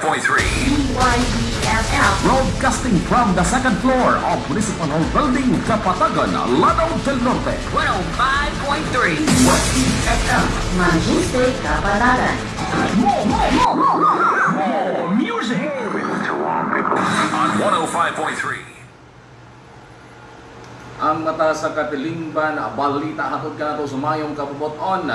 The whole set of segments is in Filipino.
DYBFF. Broadcasting from the second floor of Municipal Hall Building, Kapatagan, Lanao del Norte. 105.3. YBFF. Maguste Kapatagan. More, more, more, more, more music. on 105.3. ang mata sa katilingban balita hatod ka nato sumayong kapuboton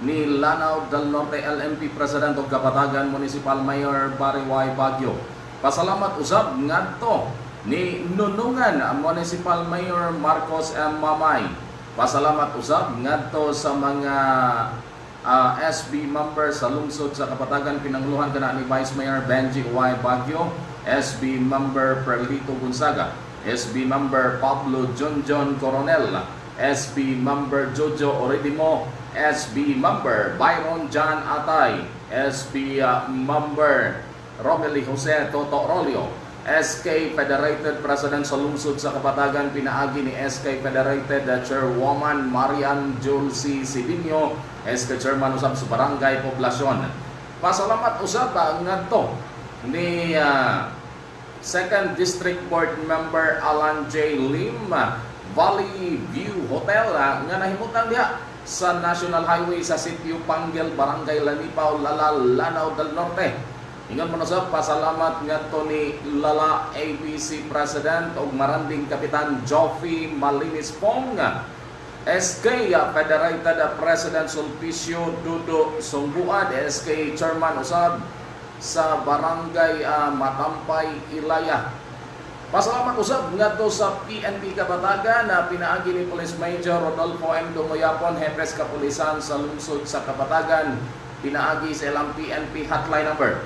ni Lanao del Norte LMP President of Kapatagan Municipal Mayor Barry Y. Baguio. Pasalamat usab ngadto ni Nunungan Municipal Mayor Marcos M. Mamay. Pasalamat usab ngadto sa mga ah, SB member sa lungsod sa Kapatagan pinanguluhan kana ni Vice Mayor Benji Y. Baguio, SB member Perlito Gonzaga, SB member Pablo John Coronel, SB member Jojo Oredimo, SB member Byron John Atay, SB uh, member Romely Jose Toto Rolio, SK Federated President sa lungsod sa Kapatagan pinaagi ni SK Federated uh, Chairwoman Marian Julcy Sidinho, SK Chairman usab sa Barangay Poblasyon. Pasalamat usab ngadto ni uh, Second District Board Member Alan J. Lim, Valley View Hotel ah, nga nahimutan diha sa National Highway sa Sitio Panggel, Barangay Lanipaw, Lala, Lanao del Norte. Ingon mo sa pasalamat nga to ni Lala ABC President o Maranding Kapitan Joffy Malinis Pong. SK Federated President Sulpicio Dudo Sumbuad, SK Chairman Usab sa Barangay ah, Matampay, Ilaya. Pasalamat usab ngadto sa PNP Kapatagan na pinaagi ni Police Major Rodolfo M. Dumoyapon, Hepes Kapulisan sa lungsod sa Kapatagan. Pinaagi sa ilang PNP hotline number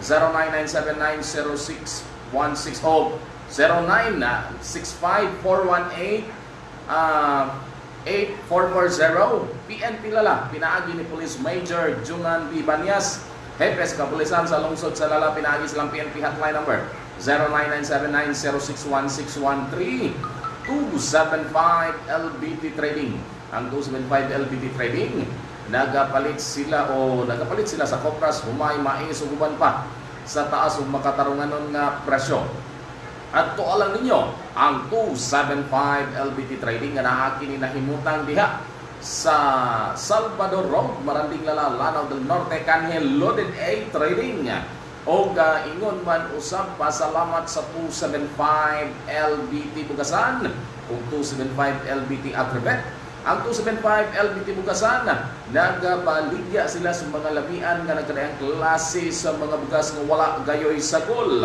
0997906160 09654188 uh, 8440 PNP Lala, pinaagi ni Police Major Jungan B. Banyas, Hepes Kapulisan sa lungsod sa Lala, pinaagi silang PNP hotline number 099790616113 275 LBT Trading. Ang 275 LBT Trading, nagapalit sila o nagapalit sila sa Kopras, humay, mais, uguban pa sa taas o makatarunganon nga presyo. At tualan ninyo, ang 275 LBT Trading nga naaki ni nahimutang diha sa Salvador Road, Maranding Lala, Lanao del Norte, kanhe Loaded A Trading. O uh, ingon man usab pasalamat sa 275 LBT Bugasan o 275 LBT Agribet. Ang 275 LBT Bugasan, nagabaligya sila sa mga labian nga nagkadayang klase sa mga bugas nga wala gayoy sagol.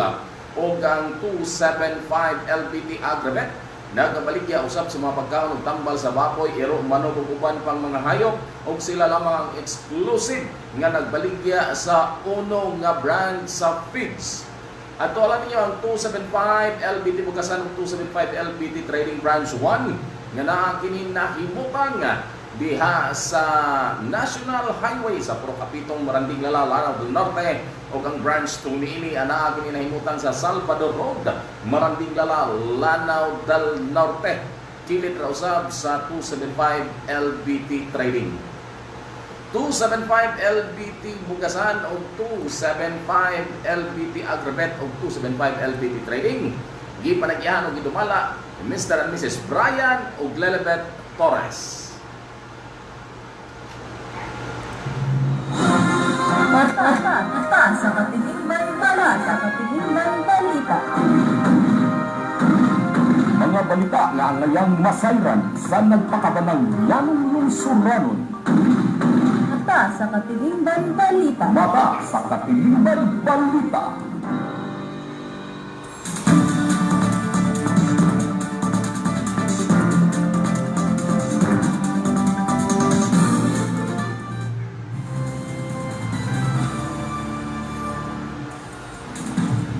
O ang 275 LBT Agribet, nagabaligya usab sa mga pagkaon ug tambal sa baboy, iro, manok ug pang mga hayop ug sila lamang ang exclusive nga nagbaligya sa uno nga brand sa feeds. At alam niyo ang 275 LBT Bukasan ug 275 LBT Trading Branch 1 nga naa kini nahimutan nga diha sa National Highway sa Procapitong Maranding Lala, Lanao del Norte o ang branch 2 niini anaa kini nahimutan sa Salvador Road, Maranding Lala, Lanao del Norte. Kilit ra usab sa 275 LBT Trading. 275 LBT Bugasan o 275 LBT Agribet o 275 LBT Trading. Gipanagyahan o gidumala Mr. and Mrs. Brian o Glelebet Torres. Mata bala sa katilingban balita. Balita nga ang ngayang masayran sa nagpakabanang yanong lungsuranon. Mata sa katilingban balita. Mata sa katilingban balita.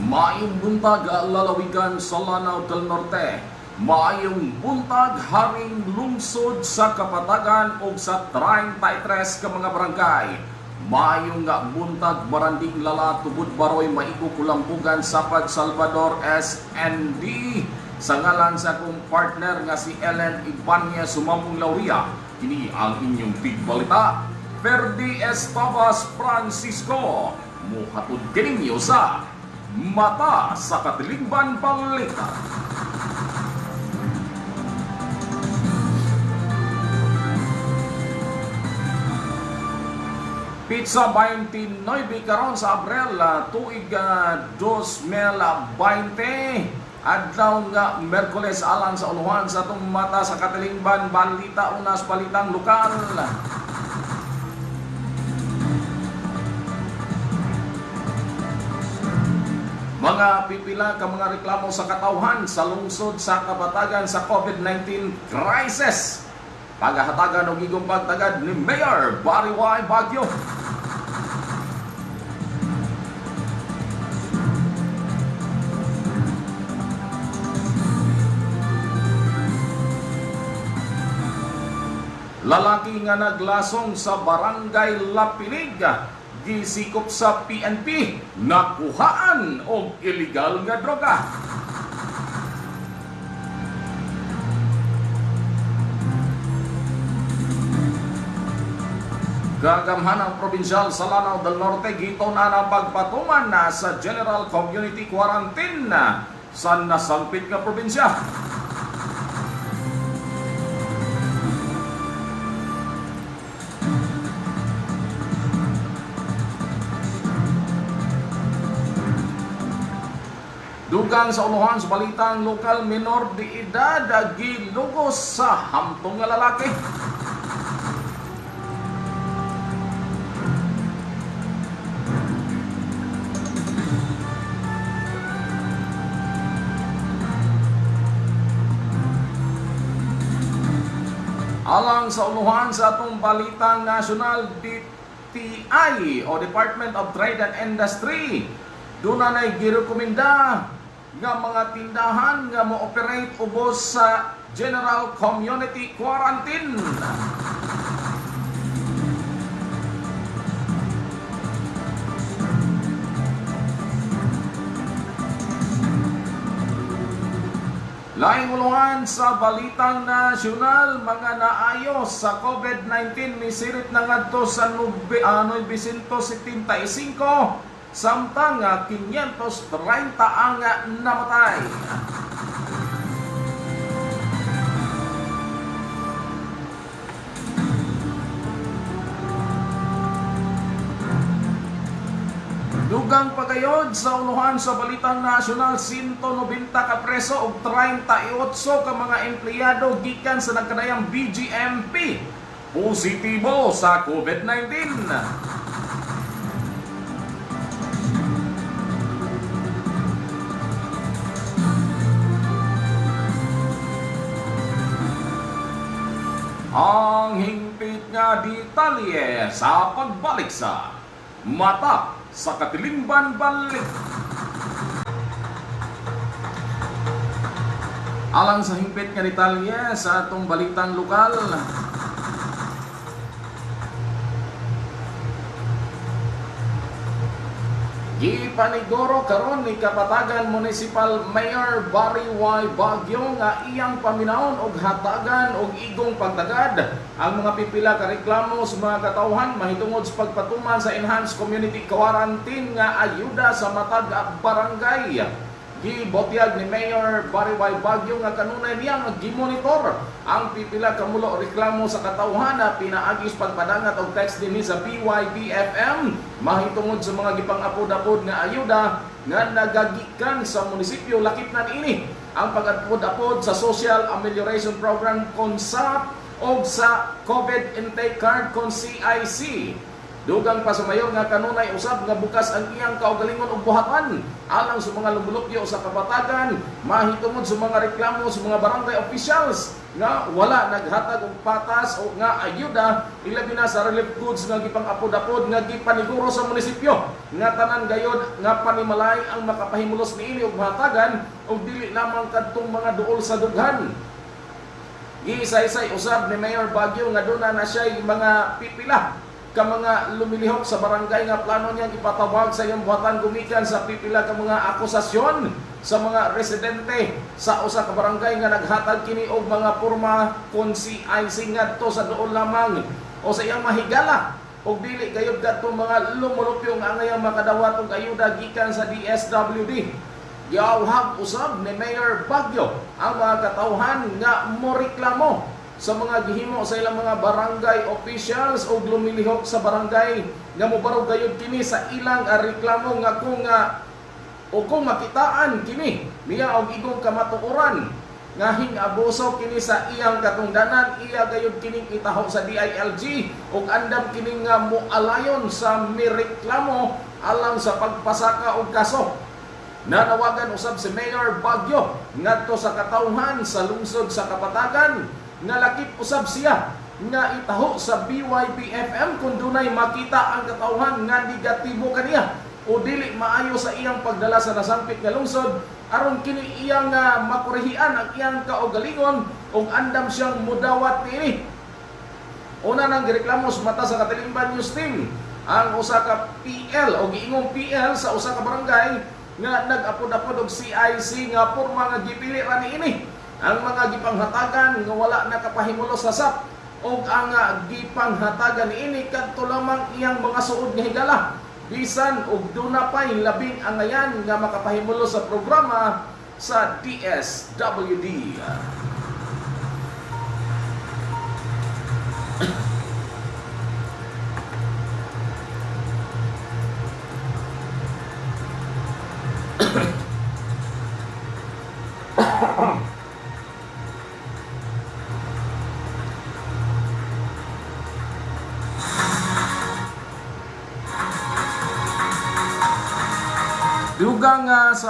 Maayong buntag lalawigan sa Lanao del Norte. Maayong buntag haring lungsod sa Kapatagan o sa 33 ka mga barangay. Maayong nga buntag maranding lala tubod baroy maigo kulampugan sapad Salvador SND. Sa ngalan sa akong partner nga si Ellen Ibanya Sumamong Lauria, kini ang inyong big balita. Ferdi Estabas Francisco muhatod kininyo sa Mata sa Katilingban Balita. Pizza 29 karon sa Abril ah, tuig ah, 2020 adlaw nga Merkules alang sa uluhan sa atong mata sa Katilingban balita unas balitang lokal. Mga pipila ka mga reklamo sa katawhan sa lungsod sa kabatagan sa COVID-19 crisis. Pagahatagan og igong pagtagad ni Mayor Barry Y. Baguio. Lalaki nga naglasong sa barangay Lapinig gisikop sa PNP nakuhaan og illegal nga droga. Gagamhan ang probinsyal sa Lanao del Norte gito na na pagpatuman na sa General Community Quarantine na sa nasampit nga probinsya. Dugang sa uluhan sa balitang lokal minor di edad gilugos sa hamtong nga lalaki. Alang sa uluhan sa atong balitang national DTI o Department of Trade and Industry doon na girekomenda nga mga tindahan nga mo-operate ubos sa General Community Quarantine. Laing ulungan sa balitang nasyonal, mga naayos sa COVID-19 misirit na ngadto sa nube, uh, 975 samtang ah, 530 ang ah, namatay. Dugang pagayod sa uluhan sa Balitang Nasyonal 190 ka preso ug 38 ka mga empleyado gikan sa nagkadayang BGMP positibo sa COVID-19. Ang hingpit nga detalye sa pagbalik sa mata sa Katilimban Balik. Alang sa hingpit nga detalye sa atong balitang lokal, Gipaniguro karon ni Kapatagan Municipal Mayor Barry Y. Baguio nga iyang paminawon og hatagan og igong pagtagad ang mga pipila ka reklamo sa mga katawhan mahitungod sa pagpatuman sa enhanced community quarantine nga ayuda sa matag barangay. Gibotyag ni Mayor Barry Y. Baguio nga kanunay niya nga gimonitor ang pipila ka mulo reklamo sa katawhan na pinaagis pagpadangat og text dinhi sa PYBFM mahitungod sa mga gipang-apod-apod nga ayuda nga nagagikan sa munisipyo lakip na niini ang pag-apod-apod sa Social Amelioration Program KONSAP o sa COVID Intake Card kon CIC. Dugang pa sa mayor nga kanunay usab nga bukas ang iyang kaugalingon ug buhatan. Alang sa mga lumulupyo sa kabatagan mahitungod sa mga reklamo sa mga barangay officials nga wala naghatag og patas o nga ayuda ilabi na sa relief goods nga gipang-apod-apod nga gipaniguro sa munisipyo. Nga tanan gayod nga panimalay ang makapahimulos niini og buhatagan og dili lamang kadtong mga duol sa dughan. Giisay-isay usab ni Mayor Baguio nga duna na siya mga pipila ka mga lumilihok sa barangay nga plano niya ipatawag sa iyong buhatan gumikan sa pipila ka mga akusasyon sa mga residente sa usa ka barangay nga naghatag kini og mga porma kon si IC ngadto sa doon lamang o sa iyang mahigala ug dili gayud kadtong mga lumulupyo nga angayang makadawat og ayuda gikan sa DSWD. Giawhag usab ni Mayor Bagyo ang mga katawhan nga moreklamo sa mga gihimo sa ilang mga barangay officials o lumilihok sa barangay nga mobarog gayud kini sa ilang ah, reklamo nga kung nga o kung makitaan kini. Niya og igong kamatuoran nga abuso kini sa iyang katungdanan. Iya gayud kining itaho sa DILG ug andam kini nga moalayon sa mireklamo alang sa pagpasaka og kaso. Nanawagan usab si Mayor Bagyo ngadto sa katawhan sa lungsod sa Kapatagan nga lakip usab siya nga itaho sa BYPFM kung dunay makita ang katawhan nga negatibo kaniya. O dili maayo sa iyang pagdala sa nasampit nga lungsod aron kini iyang uh, makurehian ang iyang kaugalingon ug andam siyang mudawat niini Una nang gireklamo sa mata sa Katilimban News Team ang usa ka PL o giingong PL sa usa ka barangay nga nag-apod-apod og CIC nga porma nga gipili ra niini ang mga gipanghatagan nga wala nakapahimulo sa SAP o ang uh, gipanghatagan niini kadto lamang iyang mga suod nga higala bisan og duna pay labing angayan nga makapahimulo sa programa sa DSWD.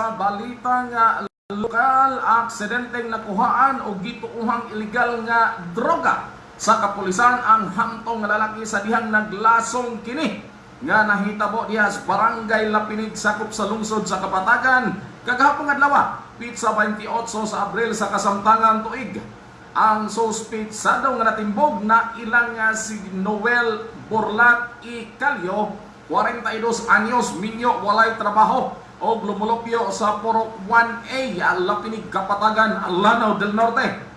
Sa balita nga lokal aksidenteng nakuhaan o gituuhang illegal nga droga sa kapulisan ang hantong nga lalaki sa dihang naglasong kini nga nahitabo diha sa barangay Lapinig sakop sa lungsod sa Kapatagan. Kagahapon adlaw pizza 28 sa Abril sa kasamtangan tuig. Ang suspect sa daw nga natimbog na ilang nga si Noel Borlat I Calio 42 anyos minyo walay trabaho o lumulupyo sa Purok 1A Lapinig Kapatagan Lanao del Norte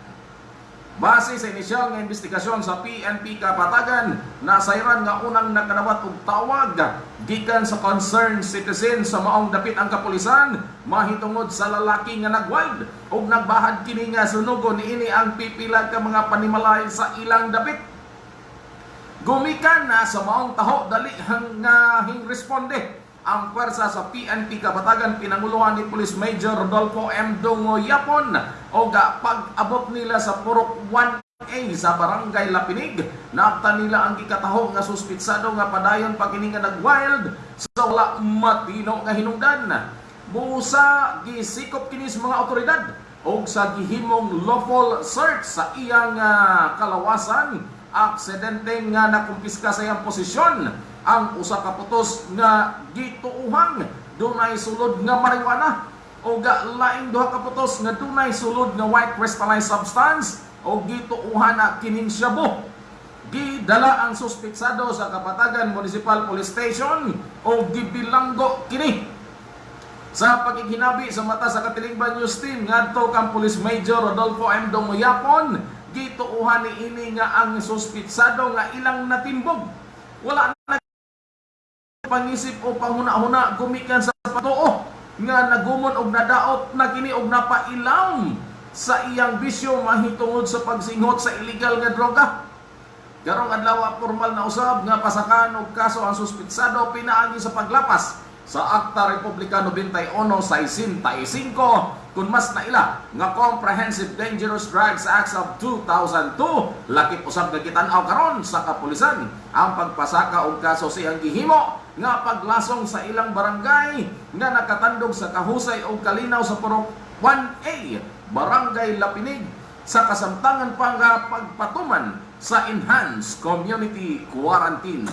Base sa inisyal nga investigasyon sa PNP Kapatagan, nasayran nga unang nakanawat og tawag gikan sa concerned citizen sa maong dapit ang kapulisan mahitungod sa lalaki nga nagwild ug nagbahad kini nga sunugon niini ang pipila ka mga panimalay sa ilang dapit. Gumikan na sa maong taho dali hang nga hing responde ang pwersa sa PNP Kapatagan pinanguluhan ni Police Major Rodolfo M. Dongo Yapon o ga pag-abot nila sa Purok 1A sa Barangay Lapinig. Napta nila ang gikataho nga suspitsado nga padayon pagkini nga nagwild sa wala matino nga hinungdan. Busa gisikop kini sa mga otoridad o sa gihimong lawful search sa iyang uh, kalawasan. Aksidente nga nakumpiska sa iyang posisyon ang usa ka putos nga gituuhang dunay sulod nga marijuana. O ga laing duha ka putos nga dunay sulod nga white crystallized substance o gituuhan na kining shabu. Gidala ang suspetsado sa Kapatagan Municipal Police Station o gibilanggo kini. Sa pagiginabi sa mata sa Katilingban News Team ngadto kang Police Major Rodolfo M. Dongoyapon gituuhan ni ini nga ang suspetsado nga ilang natimbog. Wala pangisip o panghuna-huna gumikan sa patuo nga nagumon og nadaot na kini og napailam sa iyang bisyo mahitungod sa pagsinghot sa illegal nga droga. Garong adlaw formal na usab nga pasakan og kaso ang suspitsado pinaagi sa paglapas sa Akta Republika 91-65 kung mas naila nga Comprehensive Dangerous Drugs Act of 2002 lakip usab nga gitan-aw karon sa kapulisan ang pagpasaka og kaso siyang gihimo nga paglasong sa ilang barangay nga nakatandog sa kahusay o kalinaw sa Purok 1A Barangay Lapinig sa kasamtangan pa nga pagpatuman sa Enhanced Community Quarantine.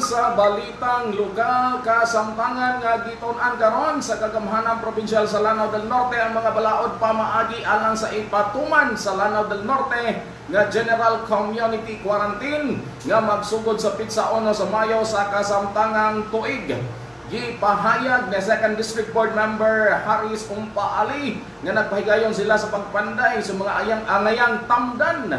Sa balitang lugar kasamtangan nga giton-an karon sa kagamhanan provinsyal sa Lanao del Norte ang mga balaod pamaagi alang sa ipatuman sa Lanao del Norte nga General Community Quarantine nga magsugod sa pitsa ono sa Mayo sa kasamtangang tuig. Gipahayag ni Second District Board Member Haris Umpa Ali nga nagpahigayon sila sa pagpanday sa mga ayang angayang tamdan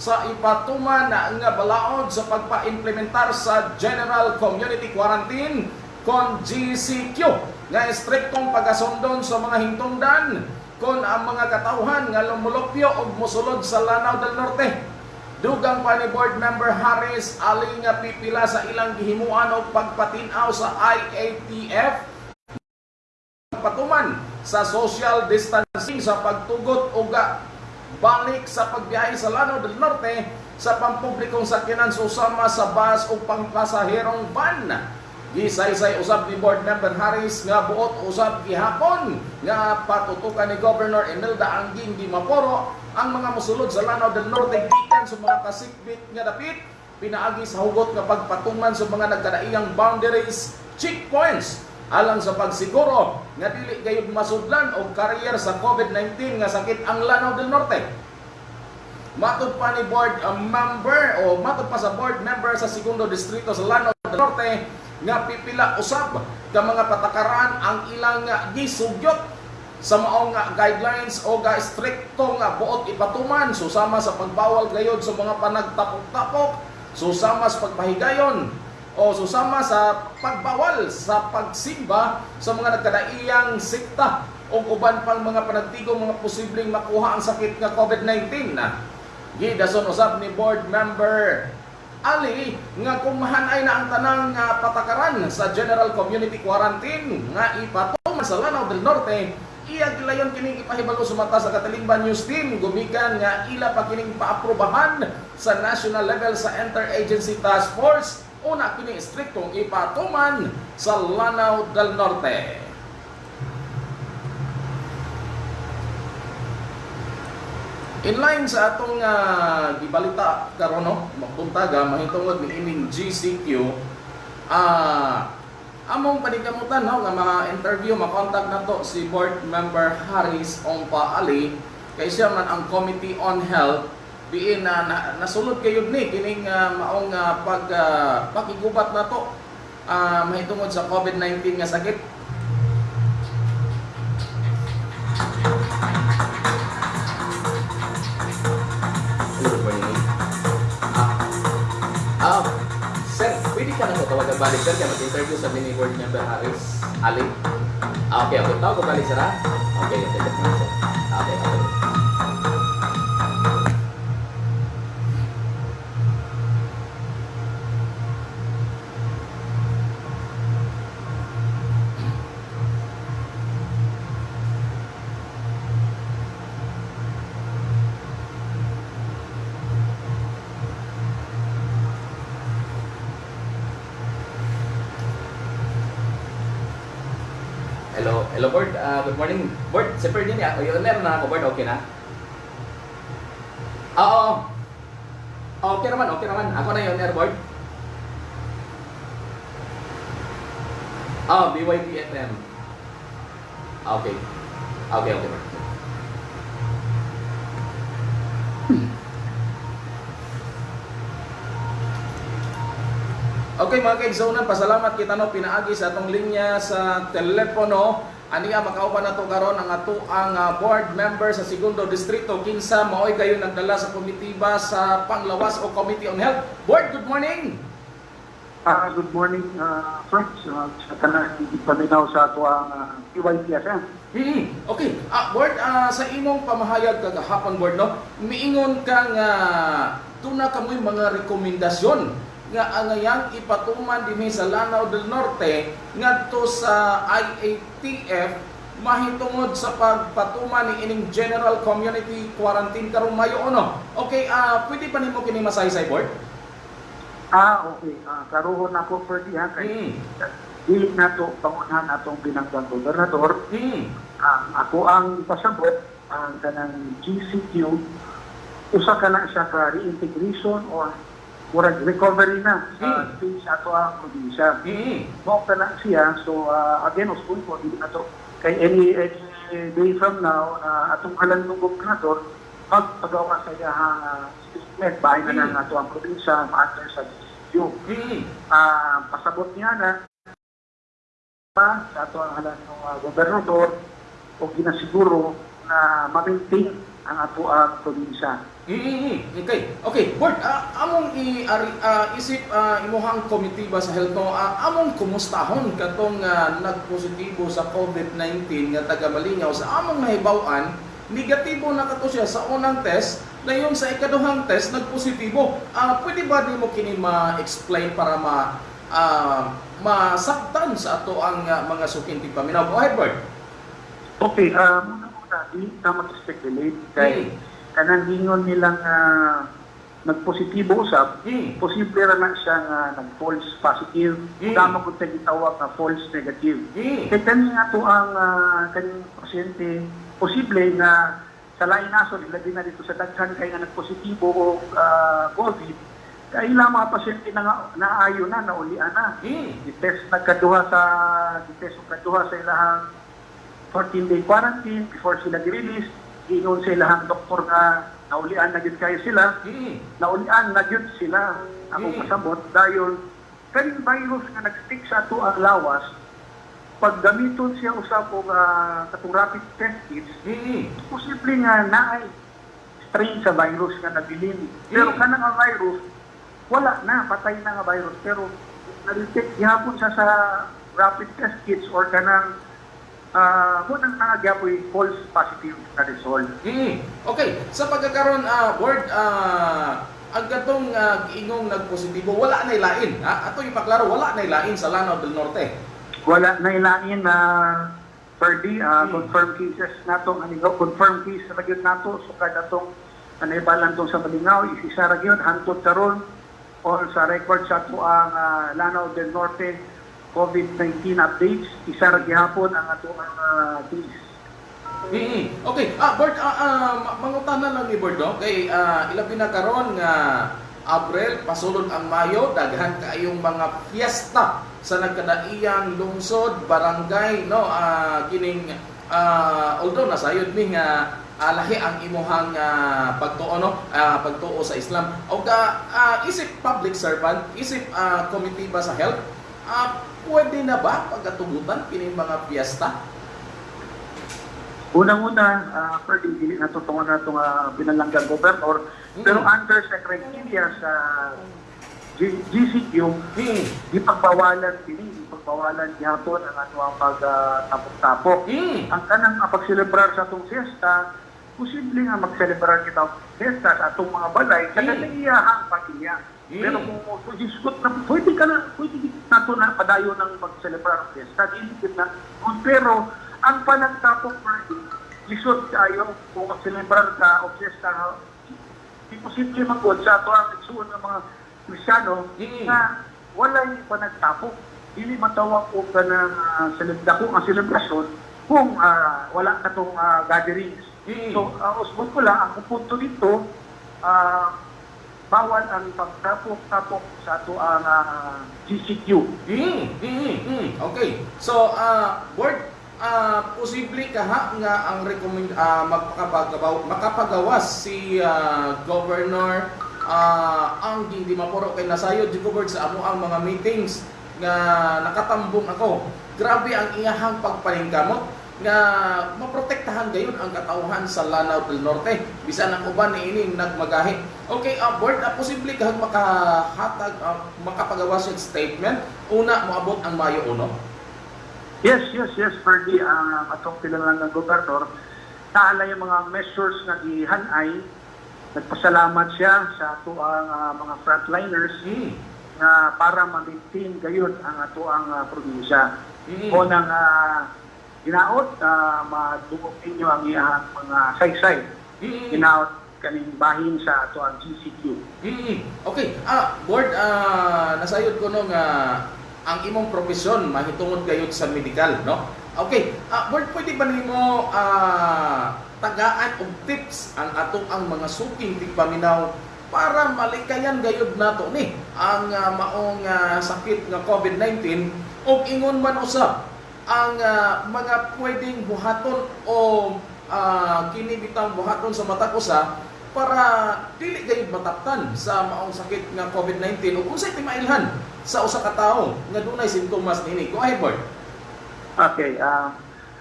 sa ipatuman nga balaod sa pagpa-implementar sa General Community Quarantine kon GCQ nga estriktong pagkasundon sa mga hintungdan kon ang mga katauhan nga lumulupyo og mosulod sa Lanao del Norte. Dugang pa ni Board Member Harris ali nga pipila sa ilang gihimuan og pagpatinaw sa IATF patuman sa social distancing sa pagtugot uga balik sa pagbiyahe sa Lanao del Norte sa pampublikong sakyanan susama sa bus o pangpasaherong van. Gisaysay usab ni Board Member Harris nga buot usab gihapon nga patutukan ni Governor Imelda Angging di Maporo ang mga musulod sa Lanao del Norte gikan sa mga kasikbit nga dapit pinaagi sa hugot nga pagpatuman sa mga nagkadaiyang boundaries checkpoints alang sa pagsiguro nga dili gayud masudlan og career sa COVID-19 nga sakit ang Lanao del Norte. Matod pa ni board member o matod pa sa board member sa segundo distrito sa Lanao del Norte nga pipila usab ka mga patakaran ang ilang gisugyot sa maong guidelines o ga stricto nga buot ipatuman susama sa pagbawal gayod sa mga panagtapok-tapok susama sa pagpahigayon o susama sa pagbawal sa pagsimba sa mga nagkadaiyang sikta o uban pang mga panagtigong mga posibleng makuha ang sakit nga COVID-19. Na gidason usab ni board member Ali nga kung mahanay na ang tanang nga patakaran sa General Community Quarantine nga ipatuman sa Lanao del Norte iya gilayon kining ipahibalo sa mata sa Katalingban News Team. Gumikan nga ila pa kining paaprobahan sa national level sa Interagency Task Force una kini striktong ipatuman sa Lanao del Norte. In line sa atong uh, gibalita karon no, magpuntaga mahitungod ni ining GCQ ah among panikamutan no nga mga interview makontak nato si board member Haris Ongpa Ali kay siya man ang Committee on Health diin na, na nasulod kayod ni kining uh, maong uh, pag uh, pakigubat nato uh, mahitungod sa COVID-19 nga sakit. Ah, sir, pwede ka na sa tawagan balik, sir, kaya mag-interview sa mini board member Harris Ali. Ah, okay, okay. Tawag ko balik, sir, ha? Okay, okay, okay, sir. Okay, okay. Hello, hello board. Ah, good morning. Board, si Perdin ya. O, yun, meron na ako, board. Okay na? Oo. Okay naman, okay naman. Ako na yun, air board. Ah, BYP FM. Ah, Okay. Okay, okay. Okay mga kaigsonan, pasalamat kita no pinaagi sa atong linya sa telepono. Aniya makauban nato karon ang ato ang ah, board member sa segundo distrito kinsa maoy kayo nagdala sa komitiba sa Panglawas o Committee on Health. Board, good morning. Ah, good morning, uh, friends. Uh, sa tanan, ipaminaw sa ato ang uh, PYPSM. Hmm, okay. Ah, board, ah, sa imong pamahayag kagahapon board no, miingon ka nga tuna kamoy mga rekomendasyon nga angayang ipatuman dinhi sa Lanao del Norte ngadto sa IATF mahitungod sa pagpatuman ni ining General Community Quarantine karong Mayo ono. Okay, ah pwede pa nimo kini masaysay board? Ah, okay. Ah, karuhon ako for di ha. Kay, Hmm. dili na to pangunahan atong binanggang gobernador. Hmm. Ah, ako ang pasabot ang kanang GCQ usa ka na siya ka reintegration or murag recovery na sa Mm. stage ato ang probinsya. Mm. Mo ka na siya, so uh, again, uspoy ko, hindi na to, kay any, any day from now, uh, atong kalandong gobernador, magpagawa sa iyahang uh, statement, bahay na Mm. ng ato ang probinsya, ma-answer sa DCU. Mm. Ah, pasabot niya na pa sa ato ang halang ng uh, gobernador o ginasiguro na ma-maintain ang ato ang probinsya. Mm, okay. Okay, Bert, ah, among i ari, ah, isip ah, imuhang committee ba sa health no, ah, among kumustahon katong ah, nagpositibo sa COVID-19 nga taga Malingaw sa among nahibaw-an, negatibo na kato siya sa unang test, na yung sa ikaduhang test nagpositibo. Ah, pwede ba di mo kini ma-explain para ma ah, masaktan sa ato ang ah, mga sukinti paminaw? Go ahead, Bert. Okay, uh, muna-muna, di ka mag-speculate kay Mm. Kanang hingon nilang uh, nagpositibo usap, Mm. posible ra na siya nga nag-false positive, Mm. tama kung tayo gitawag na false negative. Mm. Kaya kani nga to ang uh, kaning pasyente, posible nga sa lain naso, ilagay na dito sa daghan kay nga nagpositibo o uh, COVID, kay ilang mga pasyente na nga, naayo na, naulian na. Mm. I-test nagkaduha sa, i-test nagkaduha sa ilahang 14-day quarantine before sila gi-release. Ingon sa ilahang doktor nga naulian na gyud kayo sila. Mm. Naulian na gyud sila. Ako Mm. pasabot dahil kaning virus nga nag-stick sa ato ang lawas, pag gamiton siya usap og uh, katong rapid test kits, Mm. posible nga naay strain sa virus nga nabilin. Pero Mm. kanang ang virus, wala na, patay na nga virus. Pero na-detect gihapon siya sa rapid test kits or kanang uh, munang nga gyapoy false positive na result. Mm. Okay, sa pagkakaroon ah word ah ang gatong ah, giingong nagpositibo wala na ilain ha ato ipaklaro wala na ilain sa Lanao del Norte Wala na ilain na per day, uh, Mm. confirmed cases nato, ano, confirmed case ra gyud nato, sukad atong anaibalan tong sa Malingaw, isisa ra gyud hantod karon all sa record sa ato ang ah, Lanao del Norte COVID-19 updates, isa ra gihapon ang ato ang uh, case. Mm. Okay, ah Bert ah, ah, ma- mangutana lang ni Bert no? Kay ah, ilabi na karon nga Abril pasulod ang Mayo daghan kaayong mga fiesta sa nagkadaiyang lungsod barangay no? Ah, kining ah, although nasayod mi nga ah, lahi ang imuhang ah, pagtuo no? Ah, pagtuo sa Islam. O ka ah, isip public servant isip ah, committee ba sa health ah, pwede na ba pagatugutan kining mga fiesta Unang-una, uh, pwede dili na tutungan na itong uh, binalanggang gobernador, pero Mm. under secretary sa G- GCQ, Hmm. di pagbawalan dili, di pagbawalan gihapon ang ano ang pagtapok-tapok. Hmm. Ang kanang uh, pagselebrar sa atong fiesta, posible nga magselebrar kita fiesta sa atong mga balay, sa Mm. kaniyahang pamilya. Mm. Pero kung mo sugisgot na, pwede ka na, pwede nato na padayo ng magselebrar ang fiesta, dili gid na. Kung Pero, ang panagtapok pwede, lisod tayo kung magselebrar ka o fiesta, di posible magod sa ato ang igsuon ng mga Kristyano Mm. na walay panagtapok. Dili matawag ko ka ng uh, dako ang selebrasyon kung ah, wala ka tong ah, gatherings. Mm. So, uh, usbon ko lang, ang punto dito, ah, bawal ang pagtapok-tapok sa ato ang ah, GCQ. Mm, mm, mm. Okay. So, uh, board, ah posible ka ha nga ang recommend ah magpakapagawa makapagawas si ah, governor ah ang hindi mapuro kay nasayod di ko sa amo ang mga meetings nga nakatambong ako. Grabe ang iyahang pagpalingkamot nga maprotektahan gayon ang katauhan sa Lanao del Norte bisan ang uban ni ining nagmagahi. Okay, uh, board, uh, posible ka makahatag uh, makapagawas yung statement una moabot ang Mayo uno. Yes, yes, yes, Ferdy, ang atong kilalang ng gobernador, naala yung mga measures na gihanay, nagpasalamat siya sa ato ang ah, mga frontliners Mm. na para ma-maintain gayon ang ato ang ah, probinsya. Mm. O nang uh, ginaot, uh, madungog ninyo ang iyang mga saysay. Mm. Ginaot kaning bahin sa ato ang GCQ. Okay, ah board ah nasayod ko no nga ang imong profesyon mahitungod gayud sa medical, no? Okay, ah board pwede ba nimo ah tagaan og tips ang atong ang mga suking tigpaminaw para malikayan gayud nato ni ang ah, maong ah, sakit nga COVID-19 ug ingon man usab ang ah, mga pwedeng buhaton o ah, kini bitang buhaton sa matag usa para dili gayud mataktan sa maong sakit nga COVID-19 ug unsay timailhan sa usa ka tawo nga dunay simptomas nini. Go ahead, Bart. Okay, ah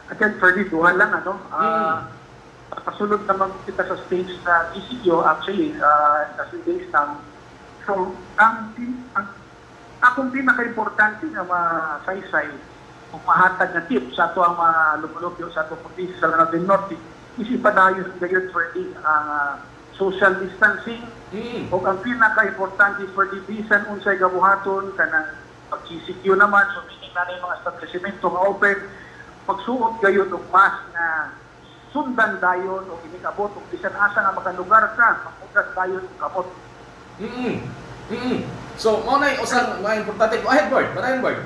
again, for this, duha lang, ano, ah kasunod naman kita sa stage na ECQ, actually, uh, sa stage ng, so, ang, ang akong pinaka-importante na masaysay, kung mahatag na tip sa ato ang mga lumulupyo sa ato probinsya sa Lanao del Norte, yun ngayon for the ah, social distancing, Mm. o ang pinaka-importante for the bisan unsay gabuhaton kanang pag-CCQ naman so meaning na yung mga establishmento nga open pagsuot gayon og mask na sundan dayon o inikabot o bisan asa nga makalugar ka makugas dayon og kabot Mm. Mm. So, mo na usang mga importante. Go ahead, Bart. Marayon, Bart.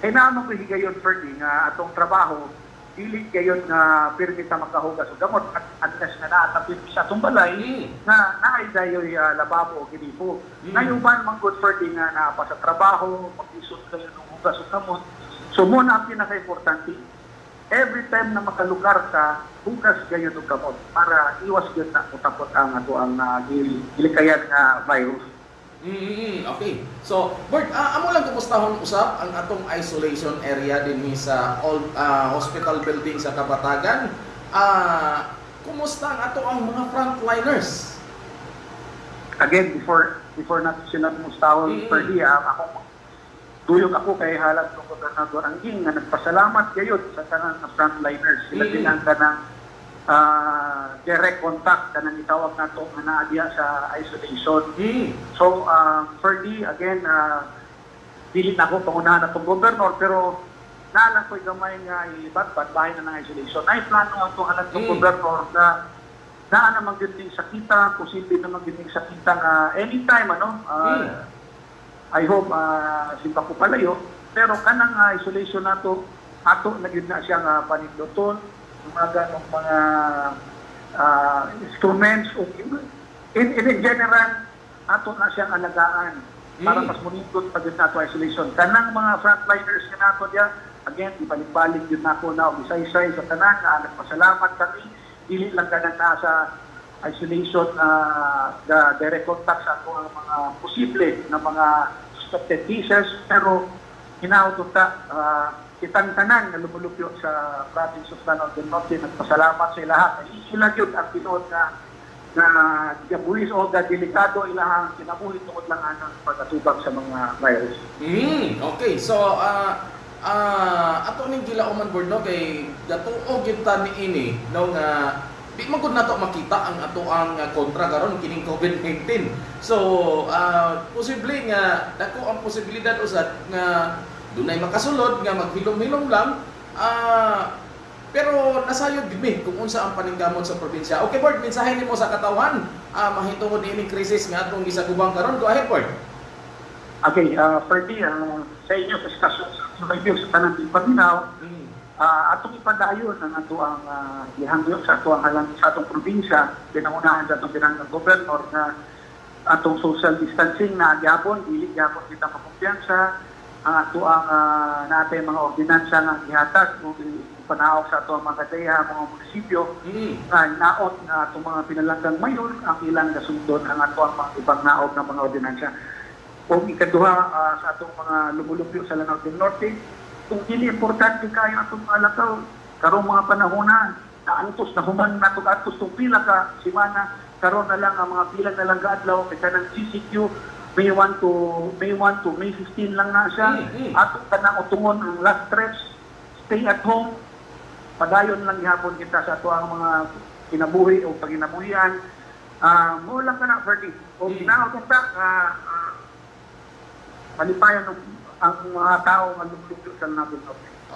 Kay naano ko higayon Ferdy nga atong trabaho dili gayon nga pirmi ta makahugas og gamot at unless nga naa ta pirmi sa atong balay Mm. na naay dayoy uh, lababo o ginipo. Mm. Nayuban man good for nga naapa sa trabaho, mag-isot kayo ng hugas o kamot. So mo na ang pinaka-importante, every time na makalugar ka, hugas kayo ng kamot para iwas yun na utapot ang ato ang uh, gilikayan nga virus. Mm, okay. So, Bert, ah, amo lang kumustahon usab ang atong isolation area dinhi sa old ah, hospital building sa Kabatagan. Ah, kumusta ang ato ang mga frontliners? Again, before before natin sila mustahon Mm. per di, ah, ako Duyok ako kay halat ng Gobernador Angging nga nagpasalamat kayo sa tanang na frontliners. Sila Mm. din ang kanang ah, direct contact kanang itawag nato nga naadya sa isolation. Mm. So, uh, Ferdy, again, uh, dili na ako pangunahan na itong governor, pero naalang ko'y gamay nga ibat-bat bahay na ng isolation. Ay, plano ang itong alam ng Mm. governor na naa naman din sakita, posible naman din sakita nga anytime, ano, uh, Mm. I hope uh, simpa ko palayo, pero kanang uh, isolation nato, ato na yun na siya nga panigluton, yung mga ganong mga uh, instruments, o in, in, in general, ato na siyang alagaan para Mm. mas munindot pa din nato isolation. Kanang mga frontliners nga nato diya, again, ibalik-balik yun nako na, o isa-isa sa tanan, na nagpasalamat kami, dili lang kanang nasa isolation uh, the direct contact sa ato ang mga posible na mga suspected cases pero hinautot ta uh, kitang tanan na lumulupyo sa province of Lanao del Norte nagpasalamat sa lahat ay sila yun ang tinuod na na gabuhis o ga delikado ilahang kinabuhi tungod lang anang pagkatubag sa mga virus. Mm. Okay. So, ah ah ato ning gilauman board no kay gatuo gyud ta ni ini no nga di man gud nato makita ang ato ang ah, kontra karon kining COVID-19. So, ah posible nga dako ang posibilidad usad nga dunay makasulod nga maghilom-hilom lang ah pero nasayod gid mi kung unsa ang paningkamot sa probinsya. Okay, Bert, mensahe nimo sa katawhan ah mahitungod ini krisis nga atong gisagubang karon. Go ahead, Bert. Okay, uh, Ferdy, uh, sa inyo sa stasyon sa review sa tanang di paminaw, Mm. Atong ipadayon ang ato ang uh, gihangyo sa ato ang halang sa atong probinsya pinangunahan sa atong pinangang gobernador na atong social distancing na agyapon dili gyapon kita makumpiyansa ang ato ang uh, natay mga ordinansa nga gihatag mo panahog sa ato ang mga kadeha mga munisipyo Mm. nga naot nga atong mga pinalanggang mayon ang ilang gasundon ang ato ang mga ibang naog ng mga ordinansa kung ikaduha ah, sa atong mga lumulupyo sa Lanao del Norte, kung dili importante kayo atong mga lakaw, karong mga panahon na, naantos na human na itong atos itong pila ka simana, karon na lang ang mga pila na lang gaadlaw, kaya kanang CCQ, May 1 to May 1 to May 15 lang na siya. Mm, mm. Atong tanang utungon ang last stretch, stay at home, padayon lang gihapon kita sa ato ang mga kinabuhi o paginabuhian. Ah, mo lang ka na, Ferdy. O Mm. ginawa kong ta, ah, ah, malipayan ng ang mga tao lumulupyo sa natin.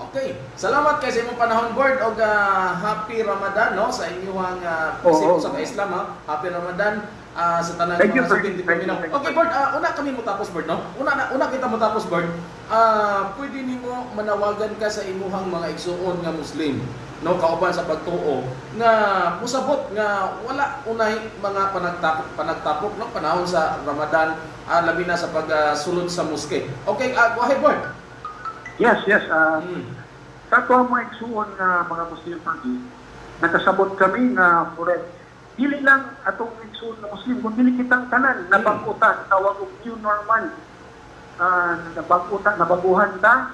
Okay. Salamat kay sa imong panahon board og ah, happy Ramadan no sa inyong uh, Oo. sa Islam ha. Happy Ramadan ah, sa tanan Thank mga paminaw. thank you. Okay board, ah, una kami mo tapos board no. Una na una kita mo tapos board. Ah, pwede nimo manawagan ka sa imuhang mga igsuon nga Muslim no kauban sa pagtuo nga musabot nga wala unay mga panagtapok panagtapok no panahon sa Ramadan ah, labi na sa pagsulod sa moske. Okay, uh, go ahead, board. Yes, yes. Uh, Mm. Sa mga igsuon nga mga Muslim pagi, nakasabot kami nga correct. Dili lang atong igsuon na Muslim, kung dili kitang tanan, nabagutan, tawag og new normal. Uh, nabagutan, nabaguhan ta,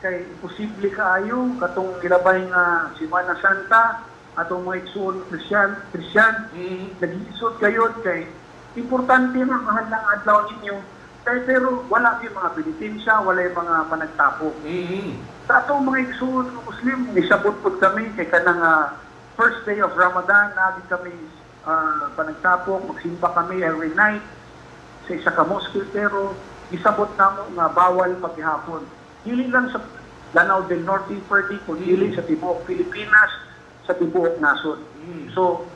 kay imposible kaayo, katong gilabay nga Semana Santa, atong mga igsuon Christian, Christian, Mm. nag-iisot kayo kay importante na mahal lang adlaw ninyo kay pero wala yung mga penitensya, wala yung mga panagtapok. Mm. Sa atong mga igsuon nga Muslim, nisabot po kami kay kanang ah, first day of Ramadan, naging kami ah, panagtapok, magsimba kami every night sa isa ka mosque, pero isabot namo nga bawal paghihapon. Dili lang sa Lanao del Norte, Perdi, kundi dili sa tibuok Pilipinas, sa tibuok nasod. Mm. So,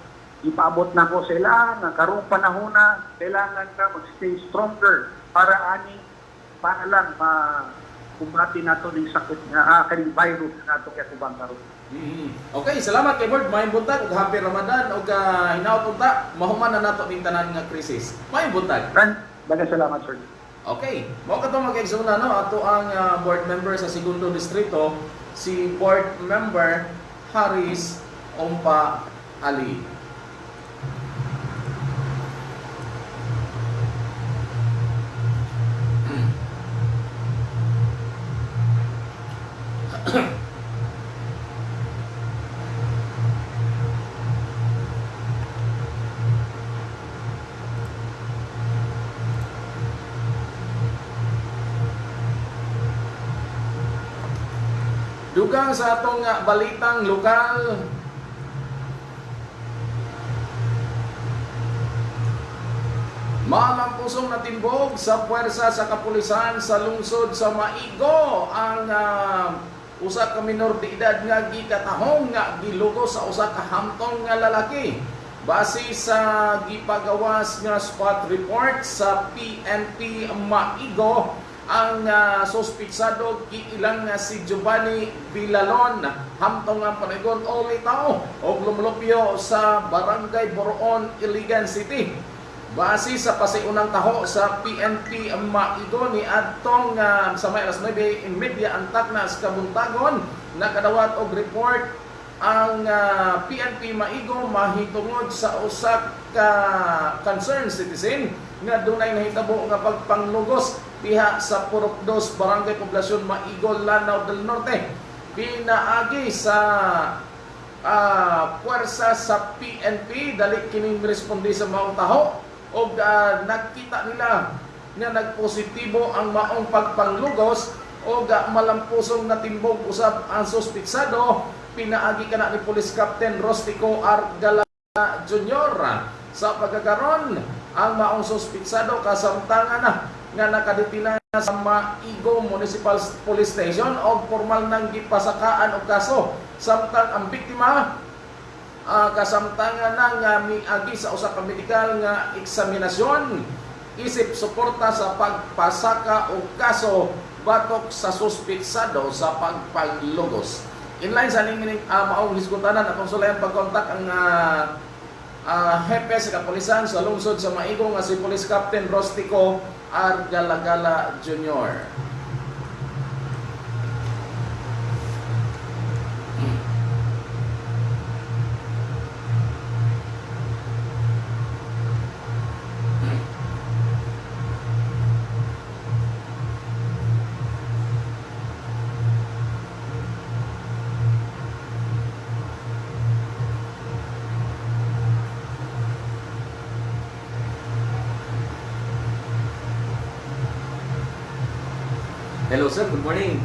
ipaabot na ko sa ila nga karong panahon na kailangan ka mag-stay stronger para ani para lang ma kumbati nato ning sakit nga ah, kaning virus na nato kay kubang karon. Mm. Okay, salamat kay Board. Maayong buntag ug happy Ramadan ug uh, hinaot unta mahuman na nato ning tanan nga krisis. Maayong buntag. Ran, daghang salamat sir. Okay, mo ka to mag-exuna no ato ang ah, board member sa segundo distrito si board member Haris Ompa Ali. Dugang sa atong nga balitang lokal. Malampusong na timbog sa puwersa sa kapulisan sa lungsod sa Maigo ang uh, usa ka minor de edad nga gikatahong nga gilugo sa usa ka hamtong nga lalaki. Base sa gipagawas nga spot report sa PNP Maigo, ang uh, sospitsado kiilang nga si Giovanni Villalon hamtong ang panigon o tao og lumulupyo sa Barangay Boroon, Iligan City. Base sa pasiunang taho sa PNP Maigo ni Adtong uh, sa may alas 9 media antak na sa kabuntagon nakadawat og report ang uh, PNP Maigo mahitungod sa usak ka concerned citizen nga dunay nahitabo nga pagpanglugos diha sa Purok 2 Barangay Poblasyon Maigo Lanao del Norte. Pinaagi sa ah, puwersa sa PNP dali kini responde sa maong taho. Og ah, nakita nila nga nagpositibo ang maong pagpanglugos. O ga malampusong natimbog usab ang suspitsado pinaagi kana ni Police Captain Rostico Argala Jr. sa pagkakaron ang maong suspitsado kasamtangan na nga nakadetina sa Maigo Municipal Police Station o formal nang gipasakaan og kaso samtang ang biktima ah, kasamtangan na nga miagi sa usa ka medikal nga eksaminasyon isip suporta sa pagpasaka og kaso batok sa suspitsado sa pagpaglugos. Inline sa ning uh, maong hisgutanan atong sulayan pagkontak ang uh, uh, hepe sa kapulisan sa lungsod sa Maigo nga si Police Captain Rostico Argalagala Jr. Hello sir, good morning.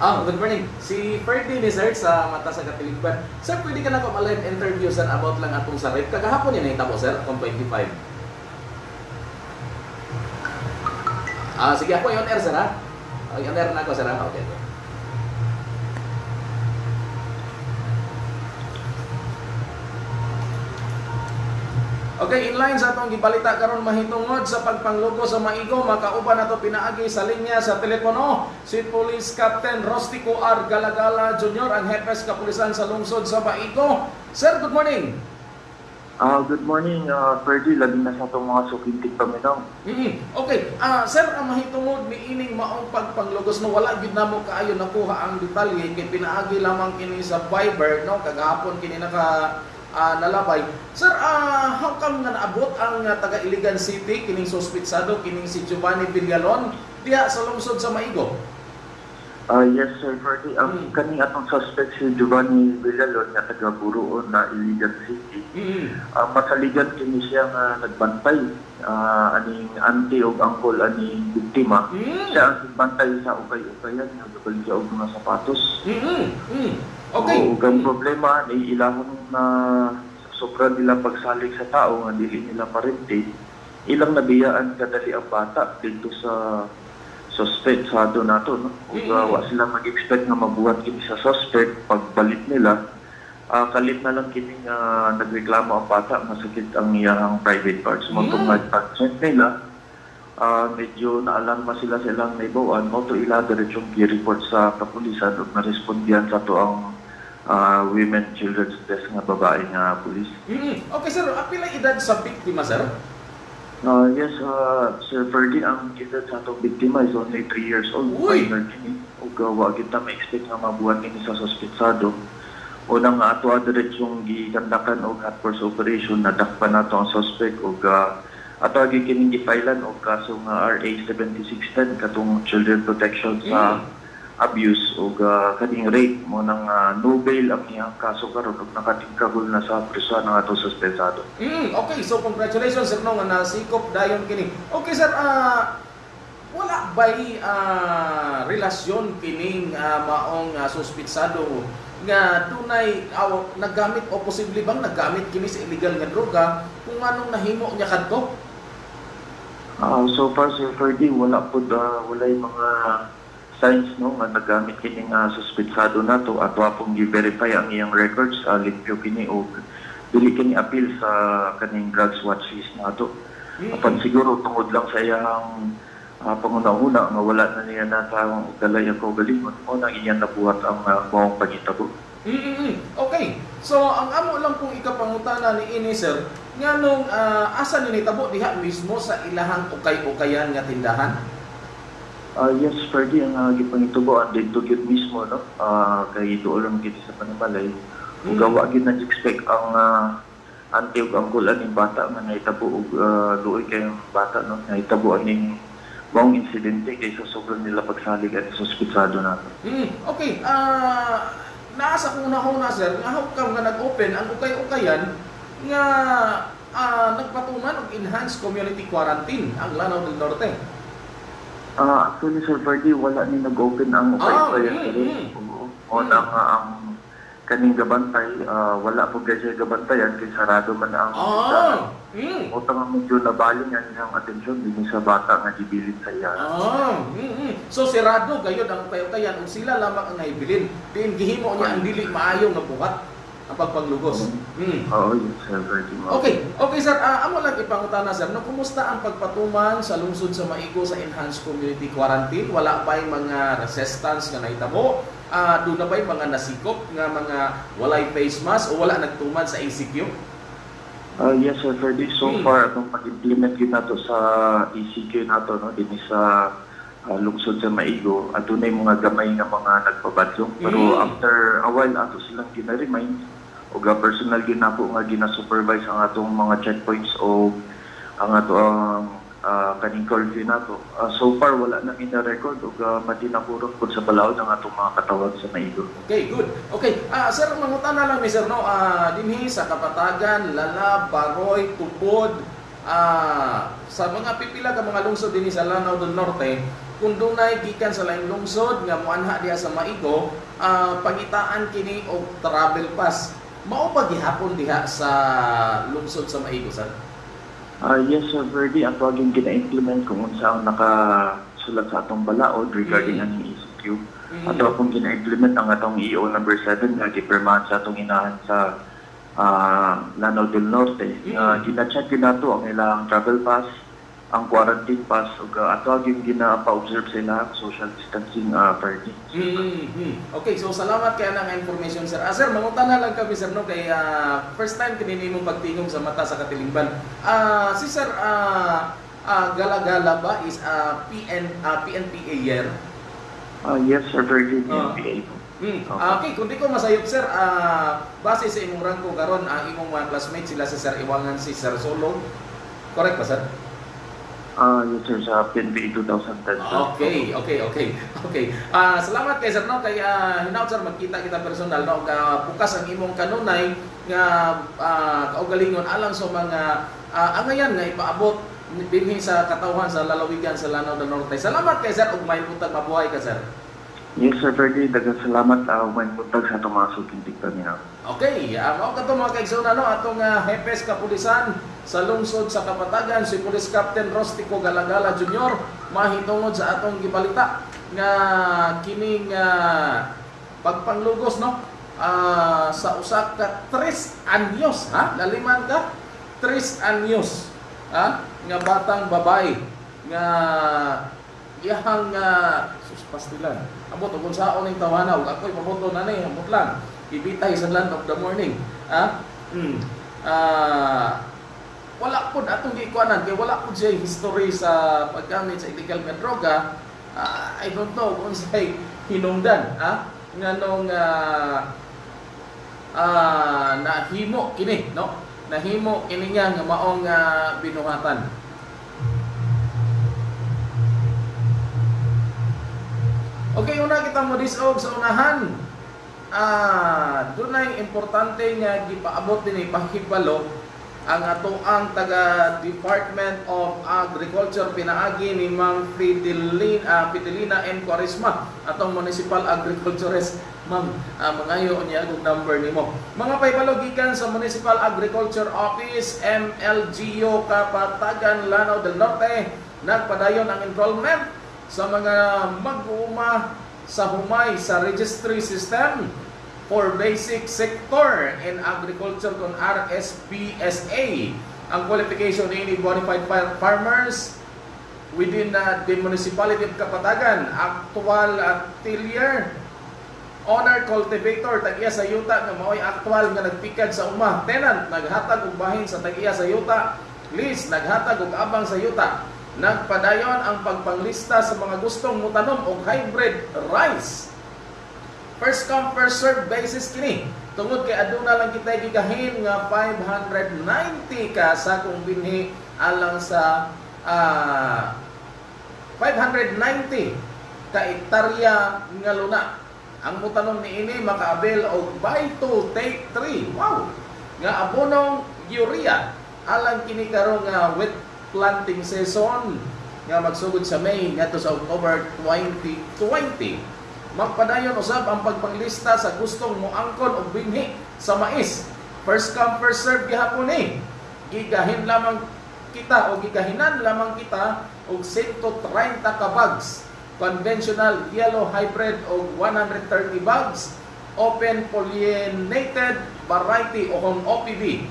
Ah, good morning. Si Ferdy sir sa Mata sa Katiligban. Sir, pwede ka na ko live interview sir about lang atong sa rate. Kagahapon yun nahitabo sir, atong 25. Ah, sige ako yon air sir ha. On air na ako sir ha. Okay. Okay. Okay, in line sa atong gibalita karon mahitungod sa pagpanglugo sa Maigo, makauban nato pinaagi sa linya sa telepono si Police Captain Rostico R. Galagala Jr. ang hepes kapulisan sa lungsod sa Maigo. Sir, good morning. Ah, good morning, uh, Ferdy. Labi na sa itong mga sukintik paminaw. Mhm. Okay, ah sir, ang mahitungod ni ining maong pagpanglugos no wala gyud namo kaayo nakuha ang detalye kay pinaagi lamang kini sa Viber no kagahapon kini naka ah, nalabay. Sir, ah how come nga naabot ang ah, taga Iligan City kining suspitsado kining si Giovanni Villalon diha sa lungsod sa Maigo? Ah, yes, Sir Ferdy. Ang kaning atong suspect si Giovanni Villalon nga taga Buruon na Iligan City. Mhm. Ah, masaligan kini siya nga nagbantay ah, aning auntie o uncle aning biktima. Mm. Siya ang nagbantay sa ukay-ukayan nga gabalik siya og mga sapatos. Mhm. Mhm. Okay. Oo, ang problema ni ilahon na sobra nila pagsalig sa tao nga dili nila parente. Ilang nabiyaan kadali ang bata dito sa suspect sa do nato no. Ug Mm. uh, wa sila mag-expect nga mabuhat kini sa suspect pagbalik nila. ah kalit na lang kini nga nagreklamo ang bata nga sakit ang iyang private parts. Mo Mm. pag nila ah medyo naalarma sila sa ilang naibawan mo to ila diretsong gi-report sa kapulisan ug narespondihan sa to ang ah, women children's desk nga babae nga pulis. Mhm. Okay sir, apila edad sa biktima sir? Ah, yes, uh, Sir Ferdy, ang edad sa atong biktima is only 3 years old. Uy! Minor kini. Ug uh, wa kita ma-expect nga mabuhat kini sa suspetsado. Unang nga ato diretsong gikandakan og hot purse operation nadakpan nato ang suspect ug uh, ato agi kini gifailan og kaso nga RA 7610 katong children protection sa abuse ug uh, kaning rape mo nang uh, no bail ang iyang kaso karon ug nakatingkagol na sa prisuan ng ato suspensado. Mm, okay, so congratulations sir no nga nasikop dayon kini. Okay sir, ah wala ba'y ah, relasyon kining ah, maong uh, suspitsado nga dunay aw naggamit o posible bang naggamit kini sa illegal nga droga kung anong nahimo niya kadto? Ah, so far, Sir Ferdy, wala po uh, wala yung mga signs no nga nagamit kini nga suspetsado nato at wa pong gi-verify ang iyang records uh, limpyo kini o dili kini appeal sa kaning drugs watch list nato. Apan siguro tungod lang sa iyang uh, panguna-una nga wala na niya na tawang galaya ko galingon o nang iyan nabuhat ang uh, maong pagitabo. Mm-mm. Okay. So ang amo lang kung ikapangutana ni ini sir, nga nung ah, asa ni nitabo diha mismo sa ilahang ukay-ukayan nga tindahan? Ah, yes, Ferdy, ang uh, gipangitubo ang dito gyud mismo no. Ah, kay doon lang kita sa panimalay. Mm. gawa gyud na expect ang uh, anti ug ang kulan ning bata nga nahitabo og uh, luoy kay bata no. Nahitabo aning maong insidente kaysa sobrang nila pagsalig at suspitsado nato. Mm, okay. Ah, naasa kong nahuna sir, nga how come nga nag-open ang ukay-ukayan nga ah, nagpatuman og enhanced community quarantine ang Lanao del Norte. Ah, actually, Sir Ferdy, wala ni nag-open ang Ah, mm. oo, o na nga ang kaning gabantay, ah, wala po kasi gabantayan kay sarado man ang Ah, mm. O tanga medyo nabaling ang iyang atensyon din sa bata nga gibilin sa iya. Ah, mm, mm. So sirado gayud ang ukay-ukayan ug sila lamang ang nahibilin. Din gihimo niya ang dili maayo nga buhat ang pagpanglugos. Mm. Oo, yun sir. Okay, okay sir, Ah, amo lang ipangutana sir, no, kumusta ang pagpatuman sa lungsod sa Maigo sa enhanced community quarantine? Wala ba yung mga resistance nga nahitabo? Ah, doon na ba yung mga nasikop nga mga walay face mask o wala nagtuman sa ACQ? Ah, yes sir, Ferdy. So Hmm. far, atong pag-implement yun nato sa ECQ nato, no, din sa ah, lungsod sa Maigo, at na mga gamay nga mga nagpabadlong. Pero Hmm. after a while, ato silang gina-remind, o ga personal yun na po nga gina-supervise ang atong mga checkpoints o ang ato ang ah, kaning curfew nato. Ah, so far, wala na gina-record o ga madinakurot po sa balaod ang atong mga katawag sa Maigo. Okay, good. Okay, ah sir, mangutana lang ni sir, no, ah dinhi sa Kapatagan, Lalab, Baroy, Tupod, ah sa mga pipila ka mga lungsod dinhi sa Lanao del Norte, kung dunay gikan sa laing lungsod nga moanha diha sa Maigo, ah pangitaan kini og travel pass. Mao pa gihapon diha sa lungsod sa Maigo, sir? Ah yes, Sir Verdi, ang tawagin gina-implement kung saan nakasulat sa atong balaod regarding Mm. ang ECQ. Mm. Ato akong gina-implement ang atong EO number 7 nga gipirmahan sa atong inahan sa ah, Lanao del Norte. Uh, gina-check din nato ang ilang travel pass, ang quarantine pass, ug uh, ato yung gina-pa-observe sila ang social distancing uh, party. Mm-hmm. Okay, so salamat kaya ng information sir. Ah, sir, mangutan na lang kami sir no kay ah, first time kinini mong pagtingom sa mata sa katilingban. Ah, si sir ah ah, gala-gala ba is ah, PN ah, PNPA year? Ah, yes, Sir Virgin, Ah. NPA po. Mm. Okay. Okay, kung di ko masayop sir, ah, base sa imong rango karon ang imong mga classmate sila si Sir Iwangan si Sir Solo. Correct ba sir? Ah, yes, sir, sa PNPA 2010. sir. Okay, okay, okay. Okay. Ah, salamat kay sir no kay uh, hinaut sir magkita kita personal no ga bukas ang imong kanunay nga ah, kaugalingon alang sa mga ah, angayan nga ipaabot dinhi sa katawhan sa lalawigan sa Lanao del Norte. Salamat kay sir ug may buntag mabuhay ka sir. Yes, Sir Virgin, dagang salamat uh, may buntag sa itong mga sukintik niya. Okay, uh, mao kato mga kaigsoon ano atong uh, Hepes Kapulisan sa lungsod sa Kapatagan si Police Captain Rostico Galagala Jr. mahitungod sa atong gibalita nga kining uh, pagpanglugos no? Ah, sa usa ka tres anyos ha? Laliman ka? Tres anyos ha? Nga batang babae nga iyahang uh, sus pastilan. Abot ug unsaon ning tawana ug ako'y pamoto na ni amot lang ibitay sa land of the morning. Ha? Mm. Ah, wala pud atong giikuanan kay wala pud siya history sa paggamit sa illegal nga droga. Ah, I don't know kung sa'y hinungdan ha? Nga nung ah, ah, nahimo kini no? Nahimo kini nga nga maong ah, binuhatan. Okay, una kita mo disog sa unahan. Ah, dunay importante nga gipaabot din ipahibalo ang ato ang taga Department of Agriculture pinaagi ni Mang Fidelina, ah, Fidelina M. Quaresma atong Municipal Agriculturist Ma'am, ah, mangayo niya ang number nimo. Mga paibalo gikan sa Municipal Agriculture Office MLGO Kapatagan Lanao del Norte nagpadayon ang enrollment sa mga mag-uuma sa humay sa registry system for basic sector in agriculture kung RSPSA. Ang qualification ni far- farmers within uh, the municipality of Kapatagan, actual at tiller, owner cultivator tag-iya sa yuta nga mao'y aktual nga nagpikad sa uma, tenant naghatag og bahin sa tag-iya sa yuta, lease naghatag og abang sa yuta. Nagpadayon ang pagpanglista sa mga gustong mutanom og hybrid rice. First come first serve basis kini. Tungod kay aduna lang kita gigahin nga 590 ka sa kung binhi alang sa ah, 590 ka hektarya nga luna. Ang mutanom ni ini makaabel og buy two take three. Wow. Nga abonong urea alang kini karon nga wet planting season nga magsugod sa May ngadto sa October 2020. Magpadayon usab ang pagpanglista sa gustong moangkon og binhi sa mais. First come first serve gihapon ni. Gigahin lamang kita o gigahinan lamang kita og 130 ka bags conventional yellow hybrid og 130 bags open pollinated variety o kung OPV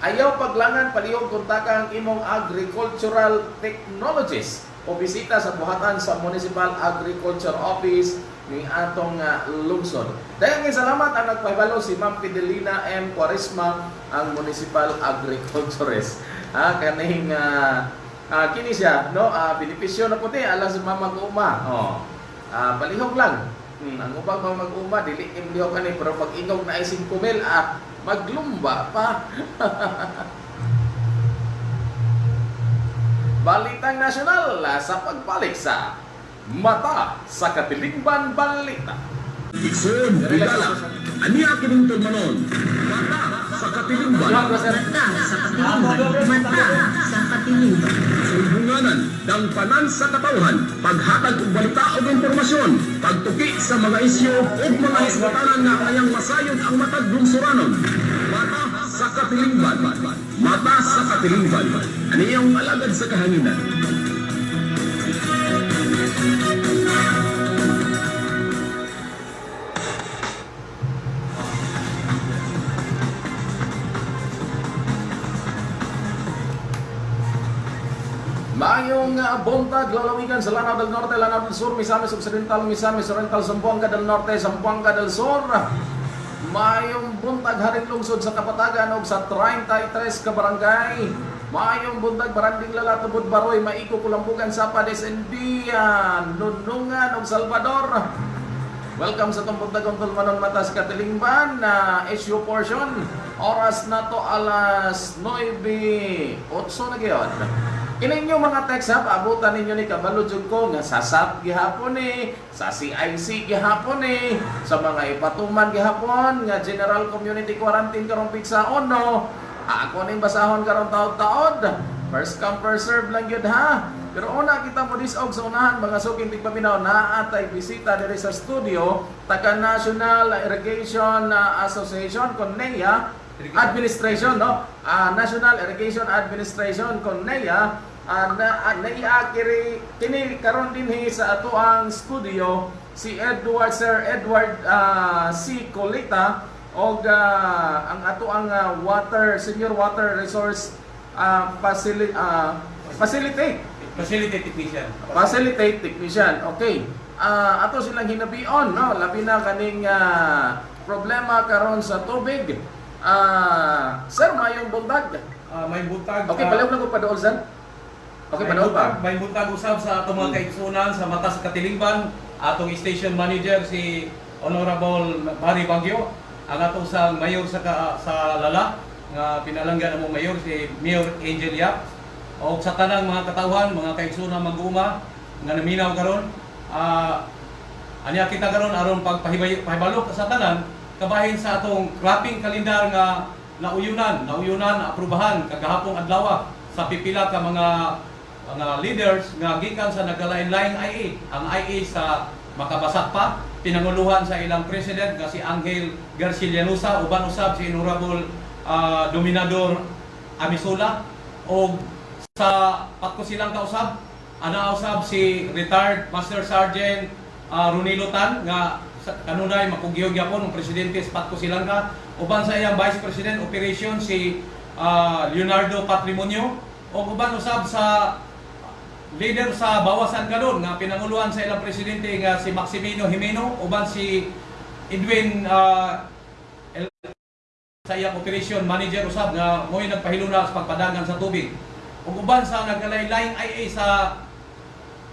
Ayaw paglangan palihog kontakan imong agricultural technologies o bisita sa buhatan sa Municipal Agriculture Office ni atong uh, lungsod. Daghang salamat ang nagpahibalo si Ma'am Fidelina M. Quaresma ang Municipal Agriculturist. Ah, kaning uh, uh, kini siya, no? Uh, benepisyo na puti alang sa mga mag-uma. Oh. Ah, palihog lang. Hmm, ang upang mga mag-uma, dili imlihog kani pero pag ingog na ay 5 mil, ah, maglumba pa. Balitang Nasyonal sa pagbalik Mata sa Katilingban Balita. Bigala, aniya kining tulmanon. Mata sa katilingban. Mata sa katilingban. Mata sa katilingban. Sulbunganan, dangpanan sa katawhan, paghatag og balita ug impormasyon, pagtuki sa mga isyu ug mga hisgotanan nga kayang masayod ang matag lungsuranon. Mata sa katilingban. Mata sa katilingban. Aniyang alagad sa kahanginan. Mayong uh, buntag, lalawigan sa Lanao del Norte, Lanao del Sur, Misamis Occidental, Misamis Oriental, Zamboanga del Norte, Zamboanga del Sur. Mayong buntag haring lungsod sa Kapatagan ug sa 33 ka barangay. Mayong buntag baranding lalatubod baroy maiko kulambugan sa Pades India, Nunungan ug Salvador. Welcome sa itong buntag untol manon mata sa Katilingban na issue portion. Oras na to alas 9. 8 na gyud. Ininyo mga text ha, paabutan ninyo ni Kabalo jud ko nga sa SAP gihapon ni, sa CIC gihapon ni, sa mga ipatuman gihapon nga General Community Quarantine karong pizza ono. Ako ning basahon karong taod-taod. First come first serve lang yun ha. Pero una kita mo disog sa unahan mga suking tigpaminaw na atay bisita diri sa studio taga National Irrigation uh, Association kon NEA Administration no Ah, National Irrigation Administration kon NEA uh, na uh, NEA kiri kini karon dinhi sa ato ang studio si Edward Sir Edward ah, C. Colita og ah, ang ato ang ah, water senior water resource ah, facili- ah, facilitate Facility technician. facilitate technician. Okay. Ah, ato silang hinabion, no? Labi na kaning ah, problema karon sa tubig. Ah, sir, mayong buntag. Ah, may buntag. Okay, ah, palaw lang ko pa doon, sir. Okay, buntag, pa. may buntag usab sa atong mga kaigsunan sa mata sa Katilingban. Atong station manager si Honorable Mari Bagyo. Ang ato sa mayor sa ka- sa Lala nga pinalanggan mo mayor si Mayor Angel Yap. O sa tanang mga katawhan, mga kaigsunan mag-uma nga naminaw karon. Ah, Anya kita karon aron pagpahibay pahibalo sa tanan kabahin sa atong cropping kalendar nga nauyunan, nauyunan, aprubahan kagahapong adlaw sa pipila ka mga mga leaders nga gikan sa nagkalain-laing IA. Ang IA sa makabasat pa pinanguluhan sa ilang president nga si Angel Garcia Llanusa uban usab si Honorable ah, Dominador Amisula o sa patko silang kausab ana usab si retired Master Sergeant uh, Runilo Tan nga kanunay makugyog yapon ang presidente sa patko silang ka uban sa iyang Vice President Operation si ah, Leonardo Patrimonio o uban usab sa leader sa bawasan karon nga pinanguluhan sa ilang presidente nga si Maximino Jimeno uban si Edwin ah, El- sa iyang operation manager usab nga mo'y nagpahiluna sa pagpadagan sa tubig. Ug uban sa nagkalain-laing IA sa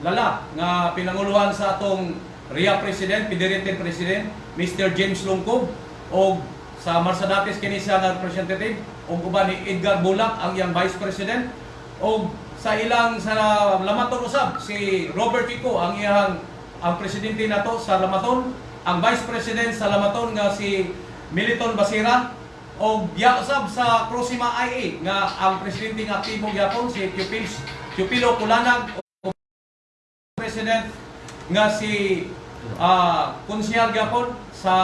lala nga pinanguluhan sa atong RIA President, Federated President, Mr. James Lungkob o sa Marsadates kini siya nga representative o uban ni Edgar Bulak ang iyang Vice President o sa ilang sa Lamaton usab si Robert Kiko ang iyang ang presidente nato sa Lamaton ang Vice President sa Lamaton nga si Militon Basira o ya usab sa Prosima IA nga ang presidente nga aktibo gyapon si Pupils Pupilo Kulanag o President nga si ah konsyal gyapon sa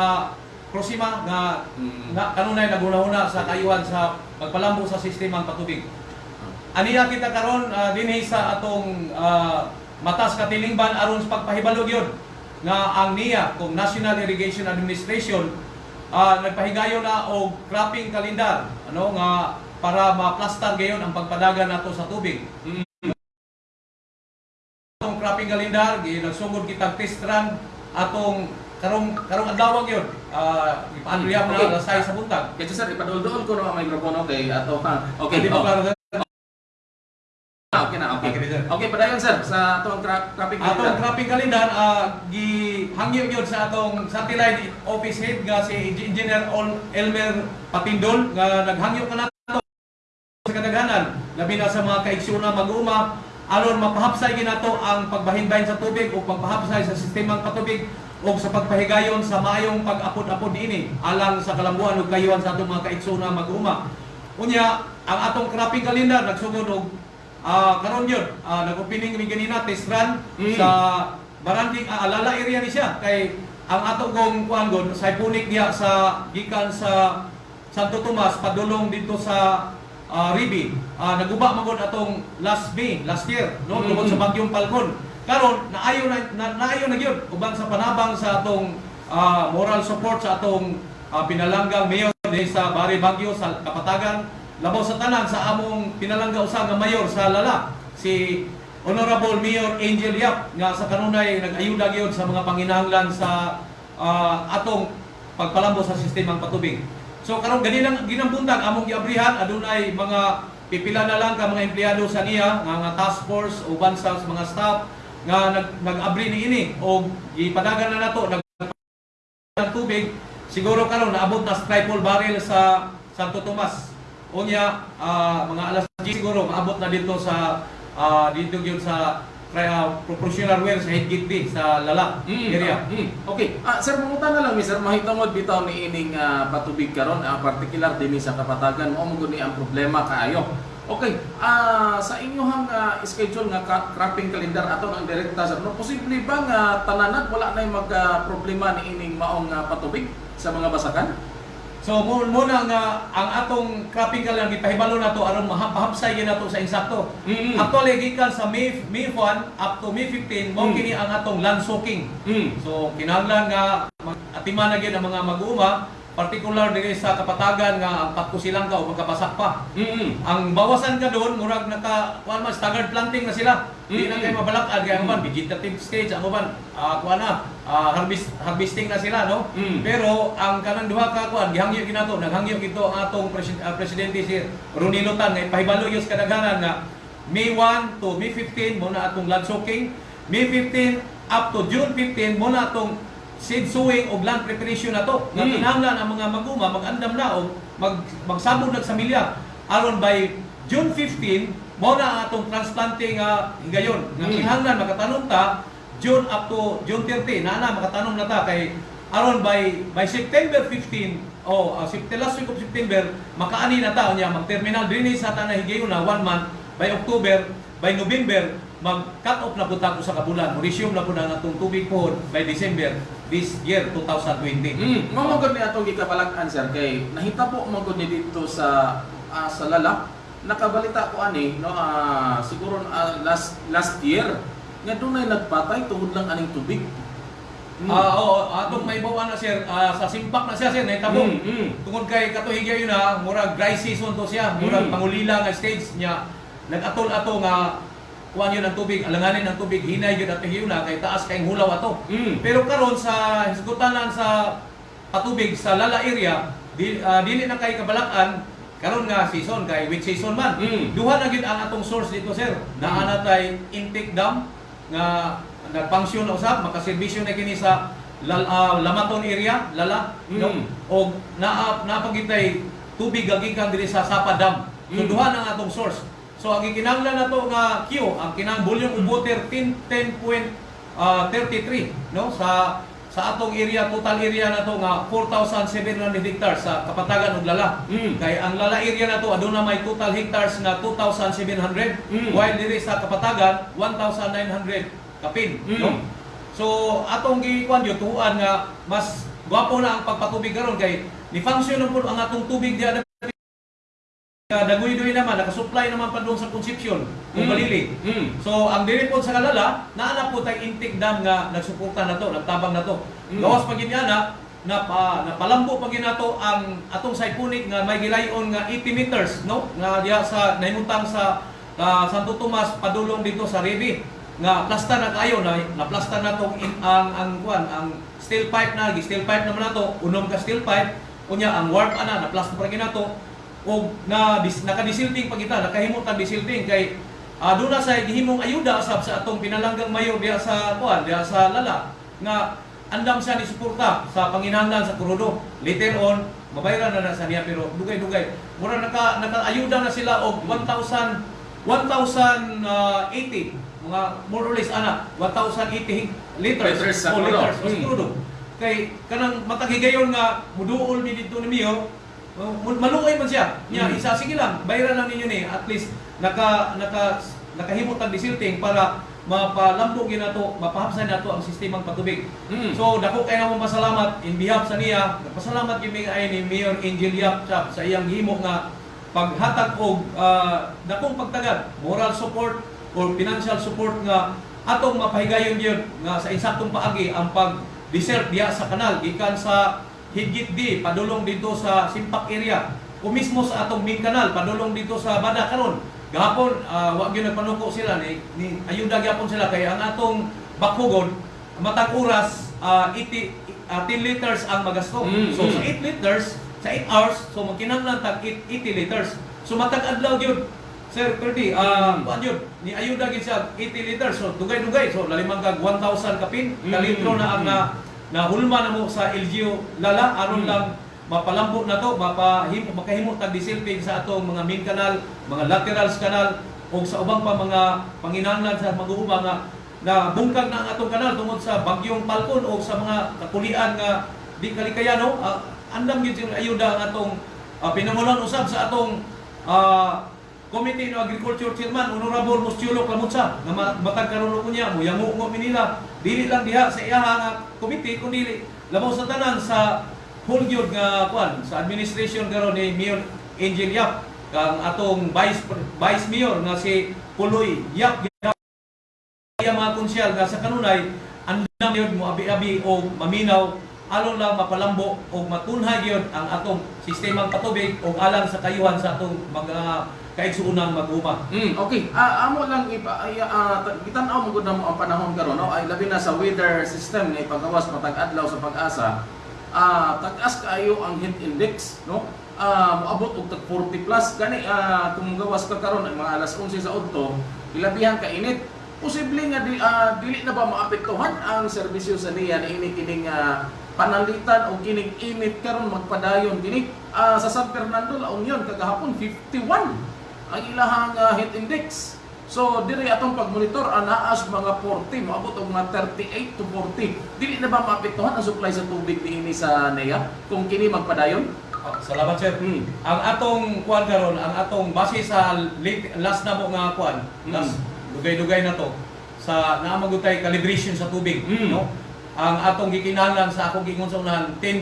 Prosima nga Mm. nga kanunay naguna-una sa kayuhan sa pagpalambo sa sistemang patubig. Aniya kita karon ah, dinhi sa atong ah, matas katilingban aron sa pagpahibalog yun nga ang NIA kung National Irrigation Administration ah, nagpahigayon na og cropping kalendar ano nga para ma-plaster gayon ang pagpadagan nato sa tubig. Atong cropping kalendar gi nagsugod kitang test run atong karong karong adlaw gyud. Ah, ipaanliyam Okay. na 6 sa buntag. Kaya sir, ipadol-dol ko na ang mikropono kay ato ha. Okay, Di ba klaro? Ah, okay na, okay. Okay, sir. Okay, padayon sir sa atong cra- traffic Atong cropping calendar ah gi hangyo gyud sa atong satellite office head nga si Engineer Elmer Patindol nga naghangyo ka nato sa kadaghanan labi na sa mga kaigsuna mag-uma aron mapahapsay ginato ang pagbahinbahin sa tubig o pagpahapsay sa sistemang patubig o sa pagpahigayon sa maayong pag-apod-apod ini alang sa kalambuan ug kayuhan sa atong mga kaigsuna mag-uma. Unya, ang atong cropping calendar nagsugod og ah karon yun, ah, nag-opening mi ganina test run Mm. sa Barangay ah, Alala area ni siya kay ang ato kong kuan gon sa punik diya sa gikan sa Santo Tomas padulong dito sa ah, Ribi. Ah, naguba man gud atong last May, last year, no, Mm. tungod sa bagyong Falcon. Karon naayo na, na naayo na gyud uban sa panabang sa atong ah, moral support sa atong ah, pinalanggang mayor sa Bari Bagyo sa Kapatagan labaw sa tanan sa among pinalangga usa nga mayor sa Lala si Honorable Mayor Angel Yap nga sa kanunay nag-ayuda gyud sa mga panginahanglan sa ah, atong pagpalambo sa sistemang patubig. So karon gani lang ginambuntag among giabrihan adunay mga pipila na lang ka mga empleyado sa niya nga nga task force o bansa sa mga staff nga nag nag-abri niini o gipadagan na nato nag ng tubig siguro karon naabot na triple barrel sa Santo Tomas. Unya ah, mga alas 10 siguro maabot na dito sa ah, dito gyud sa uh, proportional well sa Higit D sa Lala Mm, area. mm. Okay. Ah, sir, mangutan na lang, Mr. Mahitungod bitaw ni ining ah, patubig karon, ah, particular din sa kapatagan mo mo guni ang problema kaayo. Okay, ah sa inyong ah, schedule nga cropping calendar ato ang direkta sir, no posible ba nga tanan wala na mag ah, problema ni ining maong ah, patubig sa mga basakan? So muna nga ang atong cropping lang gipahibalo nato aron mahapsay gyud nato sa insakto. Mm. Actually gikan sa May May 1 up to May 15 mo Mm. kini ang atong land soaking. Mm. So kinahanglan nga atiman na gyud ang mga mag-uuma particular diri sa kapatagan nga ang patko silang ka o magkabasak pa. Mm. Ang bawasan ka doon, murag naka kuan man staggered planting na sila. Di na Mm. kayo mabalakad kaya ang uban vegetative stage ang uban ah kuan na ah, harvest harvesting na sila no. Mm. Pero ang kanang duha ka kuan gihangyo ginato naghangyo gito ang atong presi- ah, presidente si Ronilo Tan nga ipahibalo gyud sa kadaghanan nga May 1 to May 15 mo na atong land soaking. May 15 up to June 15 mo na atong seed sowing o land preparation na to. Nga kinahanglan ang mga maguma mag-andam na o mag magsabog na sa milya aron by June 15 mo na atong transplanting nga higayon. Nga Mm. kinahanglan makatanong ta June up to June 30 na na makatanong na ta kay aron by by September 15 o uh, September last week of September makaani na ta niya mag-terminal dinhi sa tanah higayon na one month by October by November mag-cut off na po tayo sa kabulan. Resume na po na natong tubig po by December this year 2020. Mm. Gud ni atong gikabalag-an sir kay nahita po mo gud ni dito sa ah, sa Lala. Nakabalita ko ani no ah, siguro ah, last last year nga dunay nagpatay tungod lang aning tubig. Mm. Ah, oo, atong may bawa na sir ah, sa simpak na siya sir nahitabo. Mm, mm. Tungod kay katuhigya yun na murag dry season to siya, murag Mm. pangulila nga stage niya. Nag-atol-ato nga kuan yun ang tubig, alanganin ang tubig, hinay yun at yun na kay taas kay hulaw ato. Mm. Pero karon sa hisgutanan sa patubig sa Lala area, di, ah, dili na kay kabalakan karon nga season kay which season man. Mm. Duha na gid ang atong source dito sir. Naa na tay intake dam nga nagpangsyon na usab makaserbisyo na kini sa Lal, ah, Lamaton area, Lala, no? Mm. O naa napagitay tubig gagikan diri sa Sapa Dam. So Mm. duha na ang atong source. So ang gikinahanglan nato nga Q, ang kinang volume water 10 10.33 no sa sa atong area total area nato nga 4,700 hectares sa Kapatagan ug Lala. Mm. Kay ang Lala area nato aduna may total hectares nga 2,700 Mm. while diri sa Kapatagan 1,900 kapin Mm. no. So atong gikuan yo tuan nga mas gwapo na ang pagpatubig karon kay ni function ang atong tubig diha dagoy-doy naman nakasupply naman pa doon sa Concepcion kung Mm. Balili. Mm. So ang diri po sa Kalala, naana po tayong intake dam nga nagsuporta na to, nagtabang na to. Mm. Gawas pa gid na napa napalambo pa gid nato ang atong Saipunik nga may gilayon nga 80 meters no nga diha sa nahimuntang sa ah, Santo Tomas padulong dito sa Revi nga plasta na kayo na naplasta na to in, ang ang kuan ang steel pipe na steel pipe naman nato unom ka steel pipe unya ang warp ana naplasta pa gid nato o na dis, nakadisilting pa kita nakahimot ang disilting kay Ah, doon na sa gihimong ayuda usab sa atong pinalanggang mayor diha sa kuan diha sa Lala nga andam siya ni suporta sa panginahanglan sa Kurudo. Later on, mabayaran na na sa niya pero dugay-dugay. Mura naka naka-ayuda na sila og 1,000 1,080 mga more or less ana 1,080 liters Liters sa o Kurudo. liters sa Mm. Kurudo. Kay kanang matagigayon nga muduol ni dito ni Mio Oh, maluoy man siya. Nya Mm. isa sige lang, bayaran lang ninyo ni at least naka naka nakahimot ang disilting para mapalambo ginato, mapahapsay nato ang sistemang patubig. Mm. So dako kay namon pasalamat in behalf sa niya. Pasalamat gyud mi ay ni Mayor Angel Yap Chap sa iyang himo nga paghatag og ah, dakong pagtagad, moral support or financial support nga atong mapahigayon gyud nga sa insaktong paagi ang pag desert diha sa kanal gikan sa Higit di padulong dito sa Simpak area o mismo sa atong main kanal padulong dito sa Bada karon gahapon uh, wa gyud nagpanuko sila ni, ni ayuda gyapon sila kay ang atong bakhugon matag oras uh, 80 uh, 10 liters ang magasto. Mm, so mm. sa 8 liters sa 8 hours so magkinahanglan tag 80 liters. So matag adlaw gyud Sir Perdi, ah uh, yun, ni ayuda gid siya 80 liters so dugay-dugay so lalimang kag 1,000 kapin ka Mm, litro na ang mm. na, na hulma na mo sa LGU lala aron Mm. lang mapalambo na to mapahim makahimo tag disilping sa atong mga main canal, mga laterals canal o sa ubang pa mga panginahanglan sa mag-uuma nga na bungkag na ang atong kanal tungod sa bagyong Falcon o sa mga kakulian nga di kalikayano uh, andam gyud sila ayuda ang atong uh, pinangunan usab sa atong ah, Committee no Agriculture Chairman Honorable Muschulo Clamutsa nga ma- matag karon ko niya mo yango mo nila dili lang diha sa iyaha nga committee kundi labaw sa tanan sa whole gyud nga kuan sa administration karon ni Mayor Angel Yap kang atong vice vice mayor nga si Puloy Yap. Iya mga konsyal nga sa kanunay andam yun mo abi-abi o maminaw alon lang mapalambo o matunhay yun ang atong sistemang patubig o alang sa kayuhan sa atong mga kaigsuunang mag-uma. Mm, okay. Ah, amo lang ipa ay uh, gitan-aw mo gud na mo ang panahon karon no ay labi na sa weather system nga ipagawas matag adlaw sa pag-asa. Ah, tag-as kaayo ang heat index no. Ah, moabot og tag 40 plus gani ah kung gawas ka karon ang mga alas 11 sa udto, ilabihan ka init. Posible nga di, ah, dili na ba maapektuhan ang serbisyo sa niya ni ini kining ah, panalitan o kining init karon magpadayon kini Ah, sa San Fernando La Union kagahapon 51 ang ilahang uh, heat index. So diri atong pagmonitor anaas mga 40 moabot og mga 38 to 40. Dili na ba maapektuhan ang supply sa tubig niini sa NEA kung kini magpadayon? Ah, salamat sir. Hmm. Ang atong kuan karon, ang atong base sa late, last na mo nga kuan, Mm. last dugay-dugay na to sa naamagutay calibration sa tubig, Mm. no? Ang atong gikinahanglan sa akong gingon sa unahan 10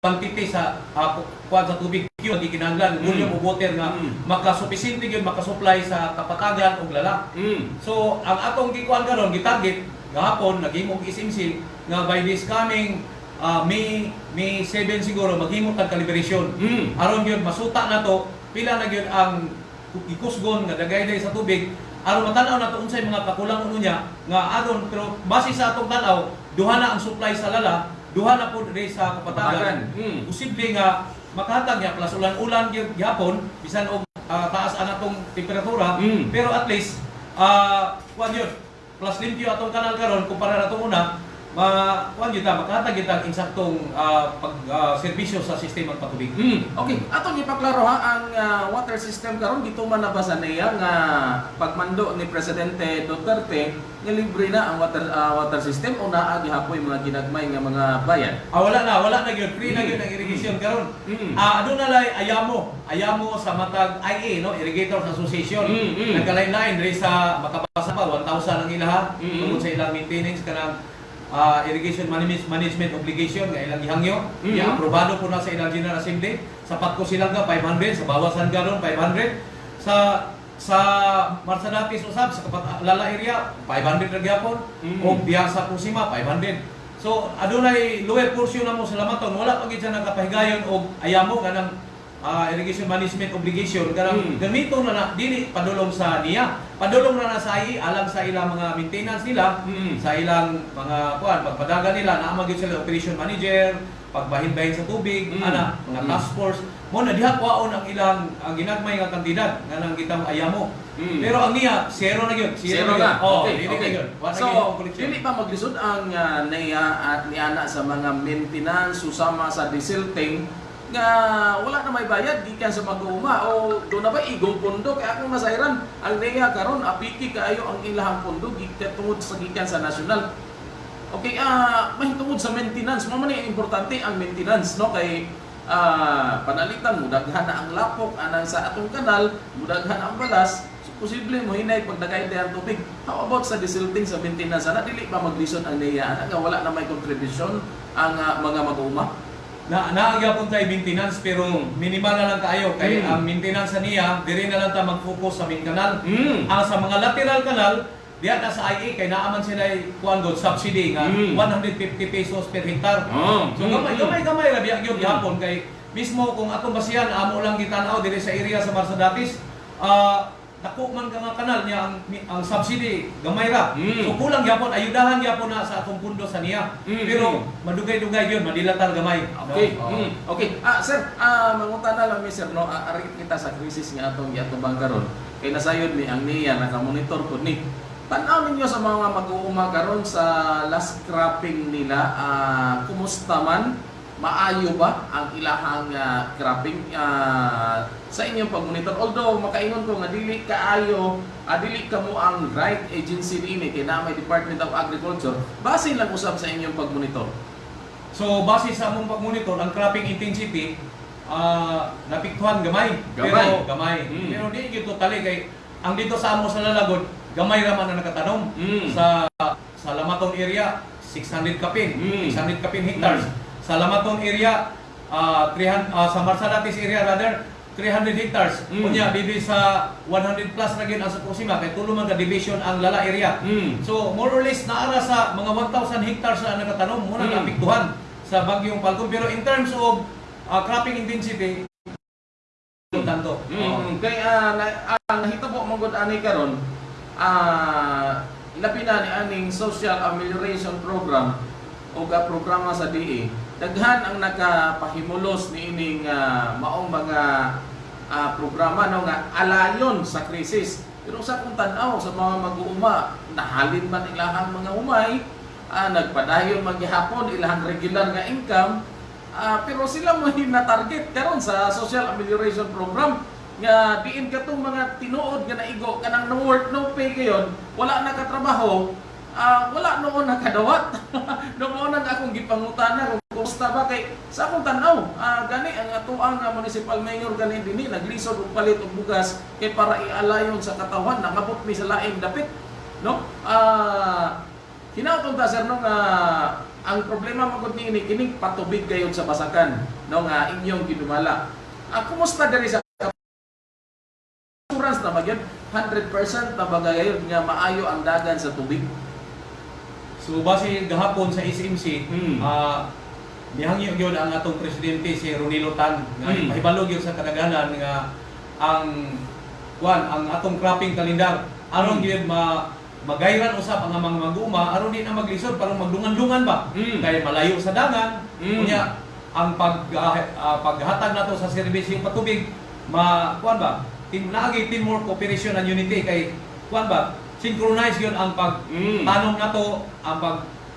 quantity sa uh, kuan sa tubig ang gikinahanglan, volume of water nga Mm. makasupisente gyud makasupply sa kapatagan ug lala. Mm. So, ang atong gikuan karon gitarget gahapon naghimog isimsil nga by this coming uh, May May 7 siguro maghimo tag calibration. Mm. Aron gyud masuta na to pila na gyud ang ikusgon nga dagay sa tubig aron matanaw na to unsay mga kakulang uno niya nga aron pero base sa atong tanaw duha na ang supply sa lala duha na po diri sa kapatagan. Mm. Posible nga makahatag niya plus ulan-ulan gyud gihapon bisan og ah, taas ang atong temperatura Mm. pero at least ah kuan yun plus limpyo atong kanal karon kumpara na itong una ma kuan makahatag yun ta ang insaktong ah, pag ah, serbisyo sa sistema ng patubig. Mm. Okay, atong ipaklaro ha ang ah, water system karon gituman na ba sa NEA nga pagmando ni presidente Duterte nga libre na ang water ah, water system o naa gihapoy mga ginagmay nga mga bayan. Ah, wala na, wala na yun. Free na Mm. yun ang irrigation karon. Mm. Ah, ano na lay ayamo, ayamo sa matag IA no, Irrigators Association. Mm, mm. Nagkalain-lain diri sa makabasa pa 1,000 ang ilaha Mm. tungod sa ilang maintenance kanang ah, irrigation management, obligation nga ilang gihangyo. Mm. Mm. aprobado po na sa ilang General Assembly. Sapat ko silang ka 500 sa bawasan karon 500 sa sa Marsadatis usab sa kapat lala area 500 ra gyapon Mm. o Biasa Pusima 500 So adunay lower portion na mo sa lamaton wala pa gid siya nakapahigayon og ayamo kanang ah, irrigation management obligation kanang Mm. gamito na na dili padulong sa niya padulong na na sa i alang sa ilang mga maintenance nila Mm. sa ilang mga kuan pagpadagan nila naa magyud sila operation manager pagbahin-bahin sa tubig Mm. ana mga Mm. task force mo na diha kwaon ang ilang ang ginagmay nga kantidad nga nang kitang ayamo Mm. pero ang niya zero na gyud Zero gyud. na. oh okay, okay. na So, dili pa maglisod ang uh, NEA at ni Ana sa mga maintenance susama sa disilting nga wala na may bayad gikan sa mag-uuma o do na ba igong pondo kaya akong nasayran ang NEA karon apiki kaayo ang ilahang pondo gikan tungod sa gikan sa nasyonal Okay, ah mahitungod sa maintenance. Mo man importante ang maintenance no kay ah panalitan mo daghan ang lapok anang sa atong kanal, mudaghan ang balas. So, posible mo hinay pag nagay ang tubig. How about sa desilting sa maintenance? Ana dili pa maglisod ang NEA ana nga wala na may contribution ang ah, mga mag-uuma. Na naagyapon tayo maintenance pero minimal na lang kayo kay Mm. ang maintenance sa niya diri na lang ta mag-focus sa main kanal Mm. ang sa mga lateral kanal diya na sa IA kay naaman sila kuan god subsidy nga Mm. 150 pesos per hektar Oh. so Mm, gamay gamay gamay ra biya gyud Mm. gihapon kay mismo kung atong basihan amo lang gitanaw diri sa area sa Marsadatis, ah dako man ka kanal niya ang ang subsidy gamay ra. Mm. So kulang gyapon ayudahan gyapon na sa atong pundo sa niya. Mm, Pero madugay-dugay yun, madilatar gamay. no? Okay. Oo. Mm. Okay. Ah, sir, ah mangutan na lang mi sir no, ah, kita sa krisis nga atong giatubang karon. Kay nasayod ni ang niya naka-monitor pud ni. Tanaw ninyo sa mga mag-uuma karon sa last cropping nila, ah kumusta man? Maayo ba ang ilahang ah, cropping ah, sa inyong pag-monitor? Although makaingon ko nga dili kaayo, ah, dili kamo ang right agency niini kay na may Department of Agriculture, base lang usab sa inyong pag-monitor. So base sa among pag-monitor, ang cropping intensity ah napiktuhan gamay. Gamay. Pero gamay. Mm. Pero di gyud totally kay ang dito sa amo sa Lalagod, gamay ra man ang nakatanom. Mm. Sa sa Lamaton area 600 kapin, Mm. 600 kapin hectares. Sa Lamaton area ah 300 ah, sa Marsadatis area rather 300 hectares. Mm. Kunya dito sa 100 plus gyud ang sa Kusima kay tulo man ka division ang Lala area. Mm. So more or less naara sa mga 1,000 hectares na nakatanom muna Mm. naapektuhan sa bagyong Falcon. Pero in terms of uh, cropping intensity, tanto. Mm, kay ah na, ang nahitabo mo gud ani karon ah labi na ni aning social amelioration program o programa sa DE daghan ang nakapahimulos ni ining ah, maong mga ah, programa no nga alayon sa krisis. Pero sa kung tan-aw sa mga mag-uuma nahalin man ilahang mga umay ah, nagpadayon maghihapon ilahang regular nga income Ah, pero sila mo na target karon sa social amelioration program. Nga diin katong mga tinuod nga naigo kanang no work no pay kayon wala na katrabaho ah, wala noon nakadawat noon ang akong gipangutana kumusta ba kay sa akong tan-aw ah, gani ang atuang nga municipal mayor gani dinhi naglisod og palit og bugas kay para ialayon sa katawan nakabot mi sa laing dapit no ah Hinautong ta sir no nga ang problema magud ni ini kini patubig gayud sa basakan no nga inyong ginumala. Ah, kumusta diri sa assurance na magyud 100% na bagayod nga maayo ang dagan sa tubig. So base gahapon sa SMC, Mm. ah nihangyo gyud ang atong presidente si Ronilo Tan nga Mm. mahibalo gyud sa kadaganan nga ang kuan ang atong cropping kalendar aron Mm. gyud ma magayran usab ang mga mag-uma aron di na maglisod parang magdungan-dungan ba Mm. kay malayo sa dagan Mm. unya ang pag ah, paghatag nato sa serbisyo patubig ma kuan ba team naagi teamwork cooperation and unity kay kuan ba synchronize yun ang pag Mm. tanong nato ang pag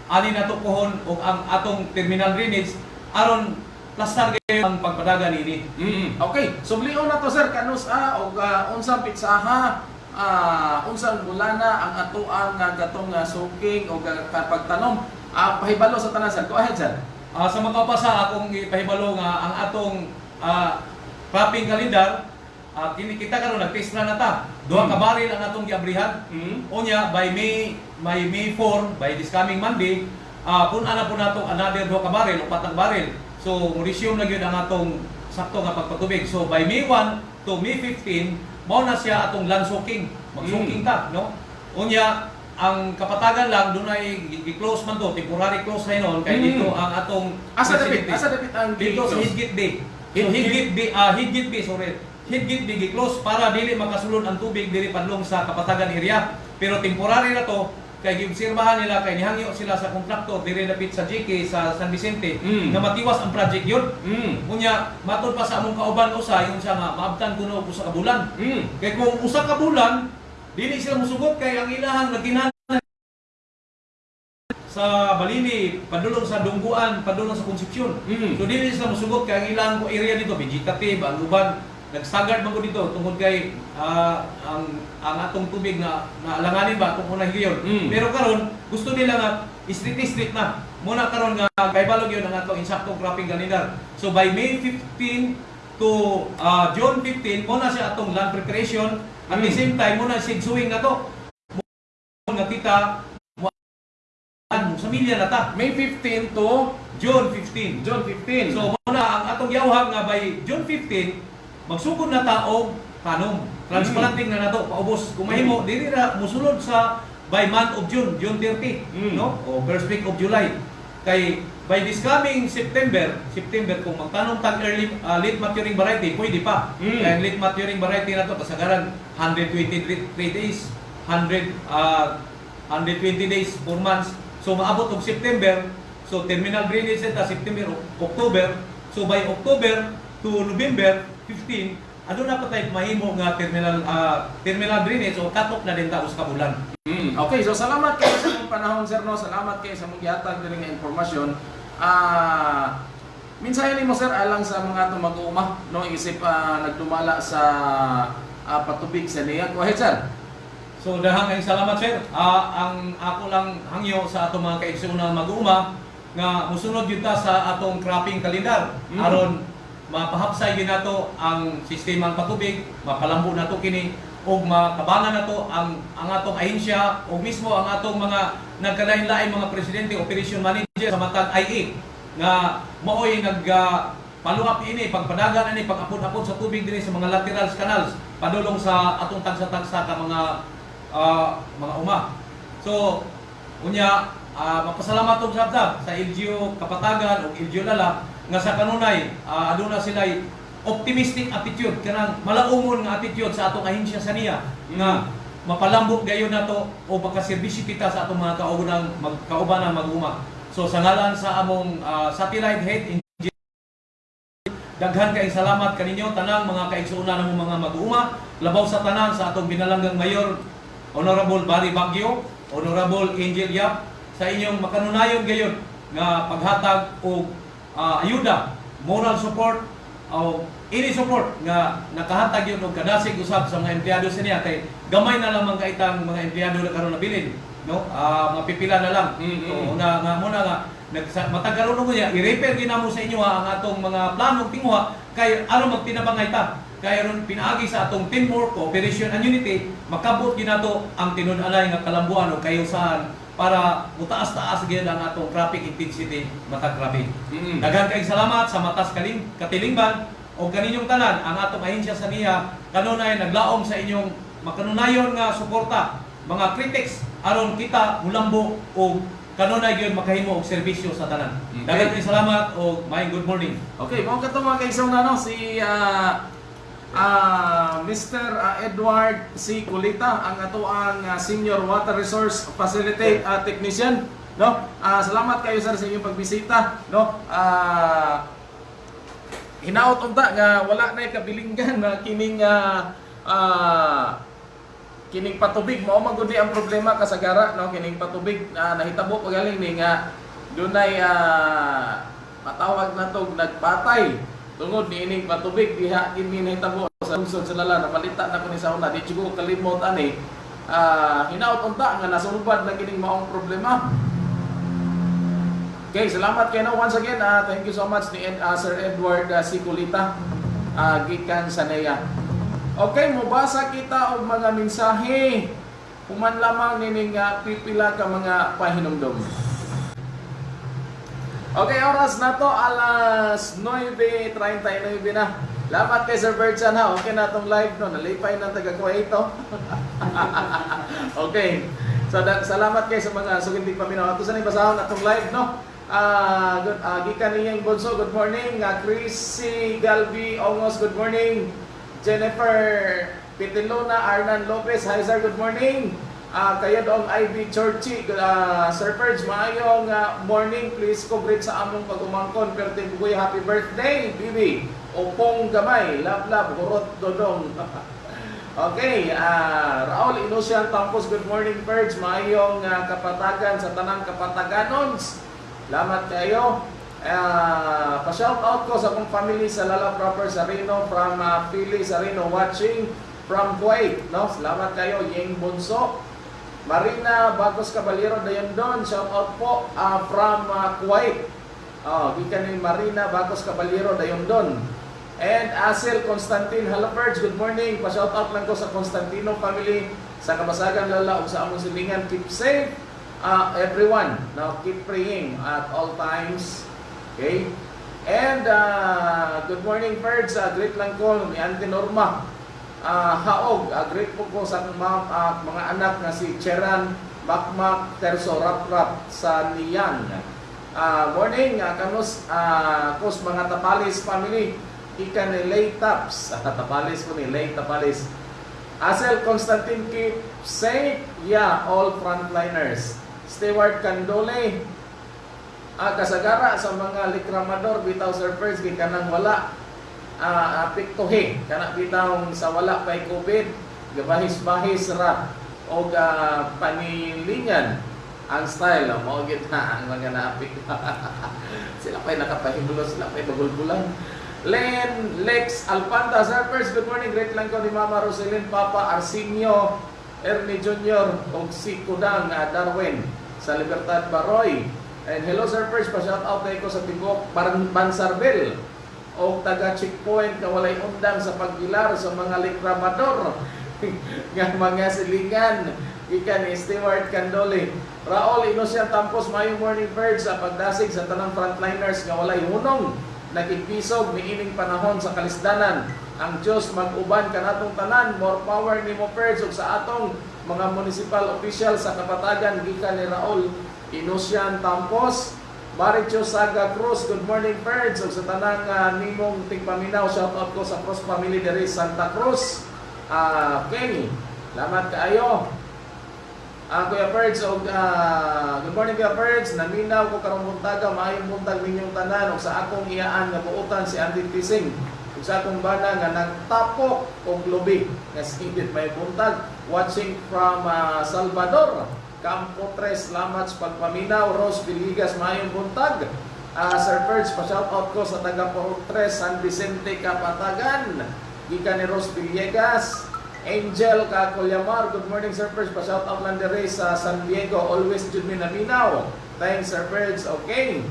ani nato pohon ug ang atong terminal drainage aron plastar gyud ang pagpadagan ini Mm. Okay, sublion na to sir kanus a og ah, unsang pitsaha ah unsang bulana ang atuang nga gatong nga suking o pagtanom ah pahibalo sa tanan sir. Go ahead sir. Ah, sa makapasa akong ipahibalo nga ang atong ah, cropping calendar ah, kini kita karon nag-test na nata duha ka Mm. baril ang atong giabrihan Mm. Unya, by May, by May 4, by this coming Monday, uh, kung ana po nato another duha ka baril o patang baril. So, mo-resume na gyud ang atong sakto nga pagpatubig. So, by May 1 to May 15, mao na siya atong land soaking. Mag-soaking ta, no? Unya, ang kapatagan lang dunay gi-close man to, temporary close na noon kay Mm. dito ang atong Asa dapit, asa dapit ang Dito sa? Hidgit Bay. Hidgit Bay, ah, Hidgit Bay, sorry. Hidgit Bay gi-close para dili makasulod ang tubig diri padlong sa kapatagan area. Pero temporary na to kay giobserbahan nila kay nihangyo sila sa kontraktor diri dapit sa GK sa San Vicente Mm. nga matiwas ang project yun. Mm. Unya matod pa sa among kauban usa yung siya nga maabtan kuno usa ka bulan. Mm. Kay kung usa ka bulan dili sila musugot kay ang ilahang nagkinahanglan sa Balini, padulong sa Dungguan, padulong sa Concepcion. Mm. So dili sila musugot kay ang ilang area dito vegetative, ang uban nagsagad man ko dito tungod kay ah, ang ang atong tubig na naalanganin ba atong unang higayon. Mm. Pero karon gusto nila nga street street na. Muna karon nga kay balog yun ang atong insaktong cropping kalendar. So by May 15 to ah, June 15 mo na siya atong land preparation at the Mm. same time mo na seed sowing na to. Mo nga kita sa milya na ta. May 15 to June 15. June 15. So muna ang atong yawhag nga by June 15 magsugod na ta og kanom. Transplanting na nato paubos. Kung mahimo dili na musulod sa by month of June, June 30, Mm. no? O first week of July. Kay by this coming September, September kung magtanong tag early ah, late maturing variety, pwede pa. Mm. Kaya late maturing variety na to kasagaran 123 days, 100 ah, 120 days, 4 months. So maabot og September, so terminal drainage na September, October. So by October to November 15, ano na pa tayo mahimo nga terminal ah, terminal drainage o cut-off na din taos ka bulan. Mm, okay, so salamat kayo sa inyong panahon, sir. No? Salamat kayo sa mga gihatag din nga impormasyon. Ah, minsan mo, sir, alang sa mga itong mag-uuma, no? isip ah, nagdumala sa ah, patubig sa niya. Go ahead, sir. So dahang kayong salamat sir. Ah, ang ako lang hangyo sa atong mga kaigsunan mag-uuma nga musunod yun ta sa atong cropping kalendar Mm. aron mapahapsay gyud nato ang sistemang patubig, mapalambo nato kini ug makabangan nato ang ang atong ahensya o mismo ang atong mga nagkalain-lain mga presidente operation manager sa matag IA nga maoy nag up ini pagpadagan ini pag-apod-apod sa tubig dinhi sa mga laterals canals padulong sa atong tagsa-tagsa ka mga ah, mga uma. So unya ah, mapasalamat og sa LGU Kapatagan ug LGU Lala nga sa kanunay ah, aduna sila optimistic attitude kanang malaumon nga attitude sa atong ahensya sa niya nga mapalambot gayon nato o makaserbisyo kita sa atong mga kaubanang mag, kaubanang mag-uma. So sa ngalan sa among ah, satellite head Daghan kay salamat kaninyo tanang mga kaigsuuna ng mga mag-uuma labaw sa tanan sa atong binalanggang mayor Honorable Barry Baguio, Honorable Angel Yap sa inyong makanunayon gayon nga paghatag og ah, ayuda, moral support o any support nga nakahatag yun og kadasig usab sa mga empleyado sa niya. Kay gamay na lamang kaitang mga empleyado na karon nabilin no? Ah, mga pipila na lang. Mm, so, mm. una nga muna nga nagsa matagaron mo niya i-repair ginamo sa inyo ha, ang atong mga planong tingwa kay ano magtinabangay ta. Kay aron pinaagi sa atong teamwork cooperation and unity makabot ginato ang tinud-anay nga kalambuan o kayo saan para mutaas-taas gyud ang atong traffic intensity matag grabe Mm. Daghan kayong salamat sa matas kaling katilingban o kaninyong tanan ang atong ahensya sa niya kanunay naglaom sa inyong makanunayon nga suporta mga critics aron kita mulambo o kanunay gyud makahimo og serbisyo sa tanan. Okay. Daghan kayong salamat o may good morning. Okay, mga kato mga kaisang na, no? si ah, ah, Mr. ah, Edward C. Kulita, ang ato ang ah, Senior Water Resource Facility ah, Technician. No? Ah, salamat kayo sir sa inyong pagbisita. No? Ah, hinaot unta nga wala na kabilinggan na kining ah, ah, kining patubig mao man gud ni ang problema kasagara no kining patubig na nahitabo pagaling ni nga dunay ah, matawag na tog nagpatay tungod ni ining patubig diha kini nahitabo sa lungsod sa lala napalita na ko ni sa una di siguro kalimot ani ah hinaot unta nga nasulbad na kining maong problema Okay, salamat kayo na once again. ah thank you so much ni ah, Sir Edward uh, Sikulita, uh, gikan sa. Okay, mubasa kita og mga mensahe. Human lamang nining uh, pipila ka mga pahinumdom. Okay, oras na to, alas 9.39 na. Lamat kay Sir Bertsan ha. Okay na itong live no. Nalipay ng taga ito. okay. So, da- salamat kay sa mga sugindig paminaw. Ato sa ni basahon atong live no. Ah, good, ah, gikan niyang Bonso, good morning. Uh, Chrissy Galvi Ongos, good morning. Jennifer Pitilona, Arnan Lopez, hi sir, good morning. Ah, kayo doong Ivy Churchy, uh, Sir Purge, maayong ah, morning. Please congratulate sa among pag-umangkon. Perte Bugoy, happy birthday, Bibi. Upong gamay, love love, hurot dodong. okay, ah, Raul Inusian Tampos, good morning Purge. Maayong ah, kapatagan sa tanang kapataganons. Salamat kayo. Uh, pa-shout out ko sa akong family sa Lala Proper Sarino from uh, Philly Sarino watching from Kuwait. No? Salamat kayo, Yeng Bunso. Marina Bagos Caballero Dayandon, shout out po uh, from uh, Kuwait. Oh, gikan ni Marina Bagos Caballero Dayandon. And Asel Constantine Halaperge, good morning. Pa-shout out lang ko sa Constantino family sa Kabasagan Lala ug sa among silingan. Keep safe uh, everyone. Now keep praying at all times. Okay? And uh, good morning Birds. Uh, great lang ko ni Auntie Norma. Uh, haog, uh, great po ko sa akong mga, uh, mga anak na si Cheran Makmak Terso Rap Rap sa Niyan. Ah, morning, uh, kanus, ah, kus mga Tapalis family. Ika ni Lay Taps. Ah, Tapalis ko ni Lay Tapalis. Asel Constantine keep safe. Yeah, all frontliners. Stewart Candole. Ah, kasagara sa mga likramador bitaw surfers gi kanang wala ah apektuhe kana bitaw sa wala kay COVID gabahis-bahis ra. Og ah, panilingan ang style. Mo gid ang mga naapik sila pa'y nakapahibulo sila pa'y bagulbulan Len Lex Alpanta Surfers good morning. Great lang ko ni Mama Roselyn Papa Arsenio Ernie Jr. og si Kudang ah, Darwin sa Libertad Baroy. And hello surfers pa shout out ko sa Ban Bansarbel o taga checkpoint na walay undang sa paggilar sa mga likramador. Nga mga silingan. Ikan ni Stewart Candole Raul Inosyan Tampos. Mayong Morning Birds sa pagdasig sa tanang frontliners nga walay hunong nakikisog miining panahon sa kalisdanan. Ang Diyos mag-uban kanatong tanan. More power ni mo Birds sa atong mga municipal official sa kapatagan gikan ni Raul. Inosyan Tampos Maricho Saga Cruz, good morning Birds ug sa tanang uh, nimong tigpaminaw shout out ko sa Cruz family sa Santa Cruz ah Kenny Salamat kaayo. Ah, Kuya Perds, og ah, good morning Kuya Perds. Naminaw ko karong buntaga, maayong buntag ninyong tanan ug sa akong iyaan nga buutan si Andy Tising. Ug sa akong bana nga nagtapok og lubi nga sigit may buntag watching from ah, Salvador. Campo 3, salamat sa pagpaminaw. Rose Villegas, maayong buntag. Ah, Sir Perds, pa-shout out ko sa taga 3, San Vicente, Kapatagan. Gikan ni Rose Villegas. Angel Kakulyamar, good morning Sir Perds. Pa-shout out lang dire sa San Diego. Always jud mi naminaw. Thanks Sir Perds. Okay.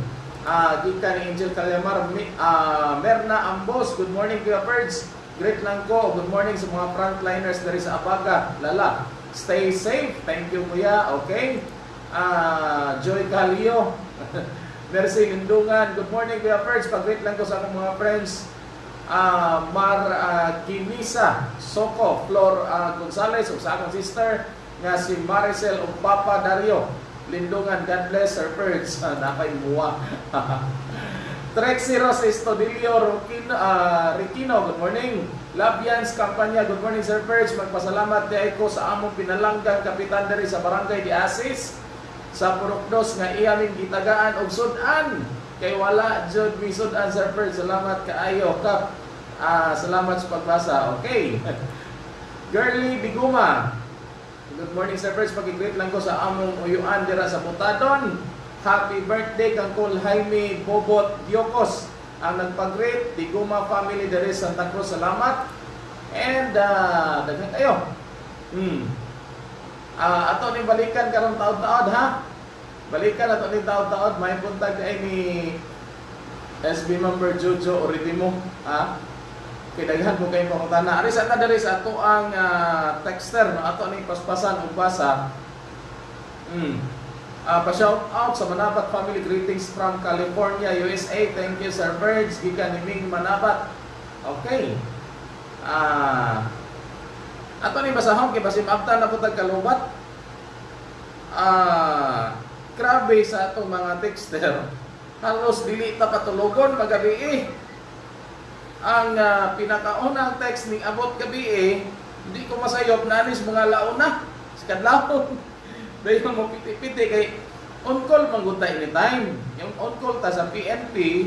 Ah, gikan ni Angel Kalyamar, Mi- ah, Merna Ambos, good morning Kuya Perds. Great lang ko. Good morning sa mga frontliners dari sa Abaga. Lala. Stay safe. Thank you Kuya. Okay. Ah, Joy Calio. Mercy Lindungan. Good morning Kuya Perds. Pag-greet lang ko sa akong mga friends. Ah, Mar ah, Kinisa Soko, Flor ah, Gonzales ug sa akong sister nga si Maricel ug Papa Dario. Lindungan, God bless Sir Perds. Ah, napay muwa. Trexie Ros Estodilio Rukino, ah, Riquino, good morning. Labians Kampanya, good morning Sir Perds. Magpasalamat di ko sa among pinalanggang kapitan diri sa Barangay di Asis sa Purokdos nga iyaming gitagaan og sudan kay wala jud mi sudan Sir Perds. Salamat kaayo kap. Ah, salamat sa pagbasa. Okay. Girly Biguma. Good morning Sir Perds. Pag-greet lang ko sa among uyuan dira sa Butadon. Happy birthday kang Kol Jaime Bobot Diokos ang nagpag-greet Biguma family sa Santa Cruz. Salamat. And uh, daghan kayo. Hmm. Ah, ato ni balikan karong taod-taod ha. Balikan ato ni taod-taod may buntag ay ni SB member Jojo Oritimo ha. Kay daghan ko kay pangutana. Ari sa diri sa ato ang ah, texter no ato ni paspasan ug basa. Hmm. Ah, pa-shout out sa Manabat family greetings from California, USA. Thank you Sir Birds, gikan ni Ming Manabat. Okay. Ah, ato ni basahon kay basim abta na putag kalubat. Ah, grabe sa ato mga texter. Halos dili ta patulogon magabi eh. Ang ah, pinakaunang text ni abot gabi eh, hindi ko masayop nanis mga launa. Kadlawon. Dahil mo piti-piti kay on call manggutay ni time. Yung on call ta sa PNP,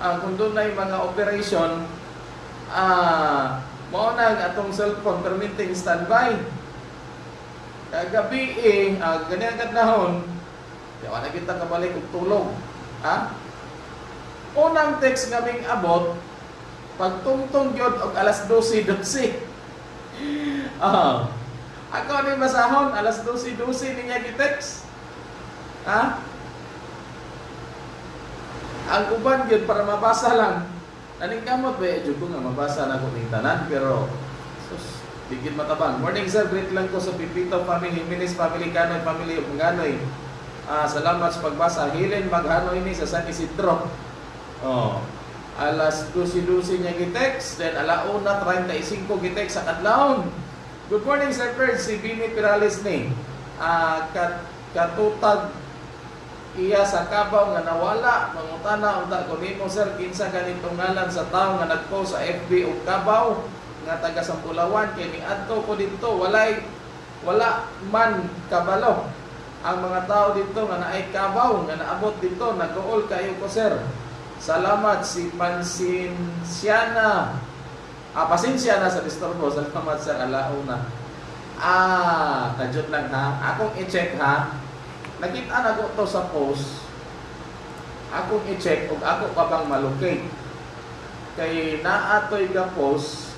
ah, kung doon na yung mga operation, ah, mao na ang atong cellphone permitting standby. Kagabi eh, ah, ganyan kadlahon, di wala kita kabalik og tulog. Ha? Unang text kaming abot, pagtungtong gyud og alas 12 12. Ah. Ako ni masahon alas 12 12 niya gi-text. Ha? Ang uban gyud para mabasa lang. Naning kamot ba jud ko nga mabasa na ko ning tanan pero sus bigit matabang. Morning sir, greet lang ko sa Pipito family, Minis family, Kanoy family Nganoy. Ah, salamat sa pagbasa. Hilen maghanoy ni sa San Isidro. Oh. Alas 12-12 niya gi-text, then alauna 35 gi-text sa kadlawon. Good morning Sir Ferd, si Bini Pirales ni. Ah, kat katutag iya sa kabaw nga nawala mangutana unta ko nimo sir. Kinsa ganitong ngalan sa tawo nga nagpost sa FB ug kabaw nga taga Sampulawan kay niadto ko dito walay wala man kabalo. Ang mga tao dito nga naay kabaw nga naabot dito nag-uol kayo ko sir. Salamat si Pansinsiana ah pasensya na sa disturbo salamat sir. Alauna ah tajud lang ha? Akong i-check ha? Nakita na to sa post. Akong i-check ug ako pa bang malocate. Kay naatoy ka post.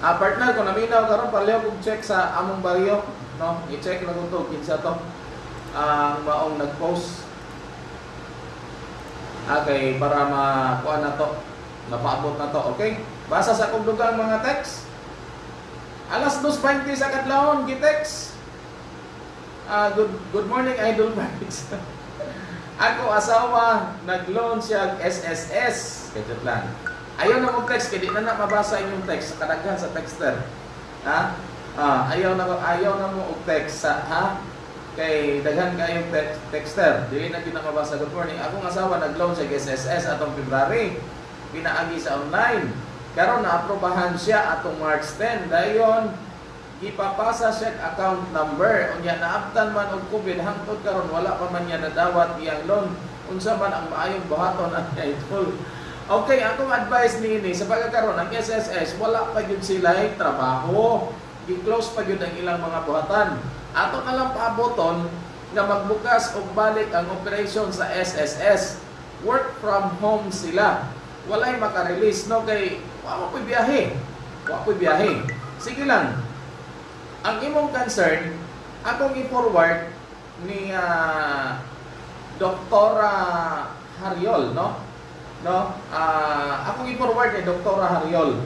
Ah partner ko naminaw karon pareho kong check sa among baryo no? I-check na ko to. Kinsa to? Ang maong nag-post. Okay para makuha na to mapaabot na to okay basa sa kong dugang mga text alas 2.20 sa kadlawon gi-text Ah, good good morning Idol Vibes. Ako asawa nag-loan siya SSS. Kadto lang. Ayaw na mo text kay di na na mabasa inyong text kadaghan sa texter. Ha? Ah, ayaw na ayaw na mo og text sa ha? Kay daghan kayong text, texter. Dili na kita mabasa good morning. Akong asawa nag-loan siya SSS atong February. Pinaagi sa online. Karon naaprobahan siya atong March 10. Dayon ipapasa siya account number. Unya naabtan man og COVID hangtod karon wala pa man niya nadawat iyang loan. Unsa man ang maayong buhaton ang idol okay akong advice niini sa pagkakaroon ng SSS wala pa gyud sila trabaho. Gi-close pa gyud ang ilang mga buhatan. Ato na lang paaboton nga magbukas og balik ang operation sa SSS work from home sila walay maka-release no kay wa mo biyahe wa po biyahe sige lang ang imong concern, akong i-forward ni uh, Doktora Hariol, no? No? Ah, akong i-forward ni Doktora Hariol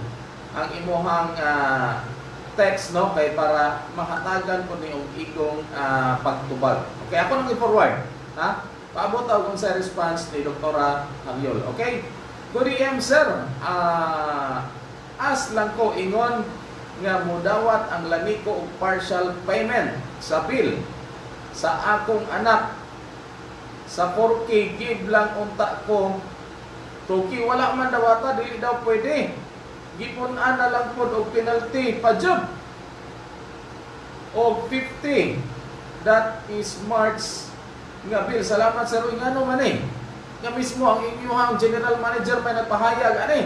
ang imuhang ah, text no kay para mahatagan ko niyong igong ah, pagtubag. Okay, ako nang i-forward, ha? Paabot ako sa response ni Doktora Hariol. Okay? Good AM, sir. Ah, as lang ko ingon nga mudawat ang lami ko og partial payment sa bill sa akong anak. Sa 4K give lang unta ko. Tuki wala man dawata dili daw pwede. Gipon ana lang pod og penalty pa job. Og 50 that is March nga bill. Salamat sa Roy ngano man eh nga mismo ang inyong general manager may nagpahayag ani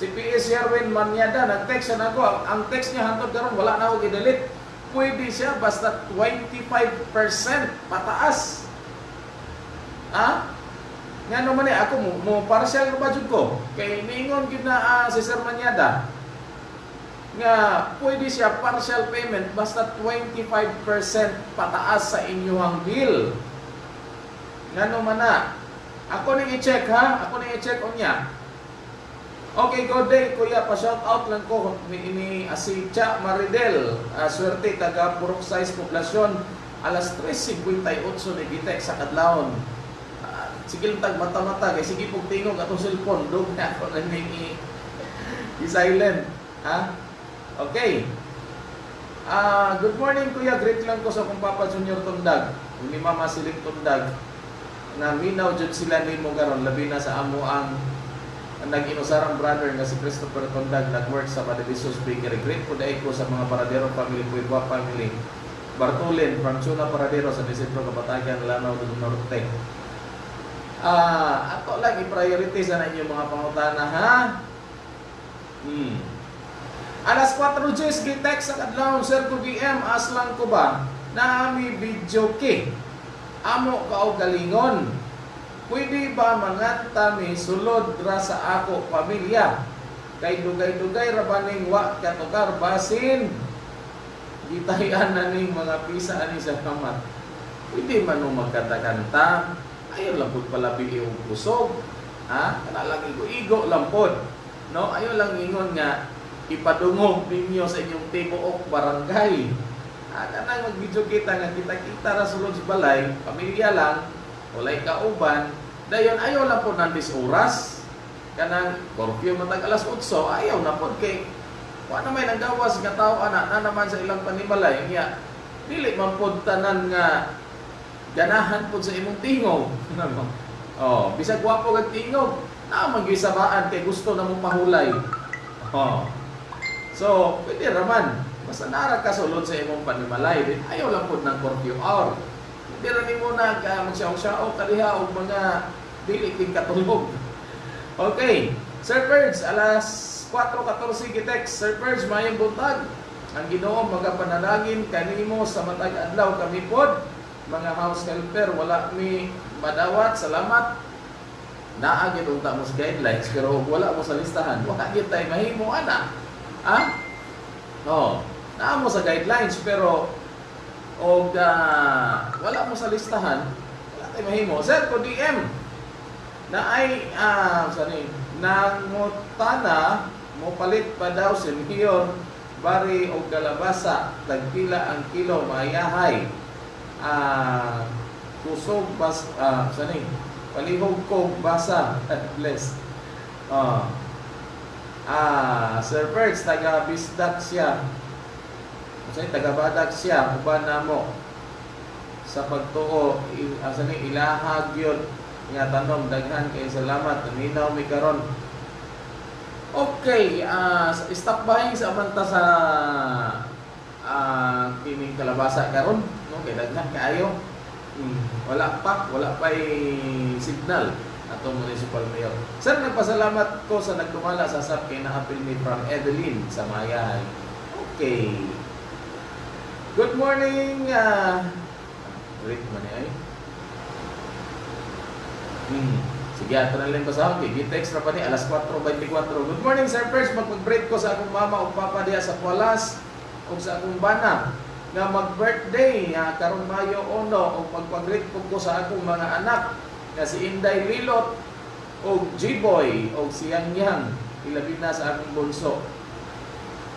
Si PS Sherwin Manyada, nag-text na ako. Ang, text niya hantod karon wala na ako i-delete. Pwede siya basta 25% pataas. Ha? Nga naman eh, ako mo, mo partial ba jud ko? Kay niingon gid na uh, si Sir Manyada nga pwede siya partial payment basta 25% pataas sa inyong bill. Nga naman na. Ako ning i-check ha, ako ning i-check on niya. Okay, good day, kuya. Pa-shout out lang ko ni, ni Asicha Maridel. Uh, swerte, taga Purok Size Poblasyon. Alas 3.58 ni Gitek sa Kadlaon. Uh, sige lang tag mata-mata. Kaya sige pong tingog atong cellphone. Doon na ako na ni i-silent. Ha? Okay. Uh, good morning, kuya. Great lang ko sa kong Papa Junior Tundag. Ni Mama Siling Tundag. Na minaw dyan sila ni mo karon labi na sa amo ang ang nag-inusarang brother nga si Christopher Tondag nag-work sa Madalisos Bakery. Po dahil ko sa mga Paradero family, Puigua family. Bartolin, Francuna Paradero sa Desentro Kapatagan, Lanao del Norte. Ah, ato lang i-prioritize na inyong mga pangutana ha. Hmm. Alas 4 Jess, gi-text sa kadlawon Sir DM, aslang ko ba? Naami video ki. Amo ka og galingon. Pwede ba manganta mi sulod ra sa ako pamilya? Kay dugay-dugay ra baning wa katukar basin. Gitahian na ning mga pisa ani sa kamat. Pwede man mo magkanta-kanta. Ayaw lang pud palabi yung kusog. Ha? Kana lang igo-igo lang pod. No? Ayaw lang ingon nga ipadungog ninyo sa inyong tibuok barangay. Ah, kanang mag-video kita nga kita-kita ra sulod sa balay, pamilya lang, walay kauban, dayon ayaw lang po ng oras, kanang curfew matag alas 8, ayaw na po kay wa na may nagawas nga tao ana na naman sa ilang panimalay niya dili man pod tanan nga ganahan po sa imong tingog. oh, bisag gwapo kag tingog, na maggisabaan kay gusto na mong mahulay. Oh. So, pwede raman. Basta nara ka sulod sa imong panimalay, din ayaw lang po ng curfew hour. Hindi ra nimo na ka magsiyaw-siyaw kaliha og mga dili king katulog. Okay. Sir Perge, alas 4.14 gitex. Sir Perge, mayang buntag. Ang Ginoo magapanalangin kanimo sa matag adlaw kami pod mga house helper wala mi madawat salamat naa gyud unta mo guidelines pero wala mo sa listahan wala tay mahimo ana ha oh naa mo sa guidelines pero og ah, wala mo sa listahan wala tay mahimo. Sir ko DM na ay ah sani nangutana mo palit pa daw si Mayor bari o kalabasa tagpila ang kilo mayahay. Ah kusog bas ah sani palihog kog basa. Bless. Ah ah Sir Perks taga Bisdak siya Kasi taga Badak siya uban namo sa pagtuo i- ah, sani ilahag yun nga tanom daghan kay salamat naminaw mi karon Okay, ah stop buying sa amanta sa ah kining kalabasa karon, no? Kay daghan kaayo. Hmm, wala pa, wala pa signal atong municipal mayor. Sir, nagpasalamat ko sa nagtumala sa SAP kay na-appeal ni from Evelyn sa Mayahay. Okay. Good morning, ah Rick man ay. Hmm. Sige, ato na lang ko sa akin. Gitext na pa ni alas 4.24. Good morning, Sir First. Mag-break ko sa akong mama o papa diya sa Kualas o sa akong bana nga mag-birthday nga karong Mayo 1 o magpag-greet ko ko sa akong mga anak nga si Inday Lilot o G-Boy o si Yang Yang ilabi na sa akong bunso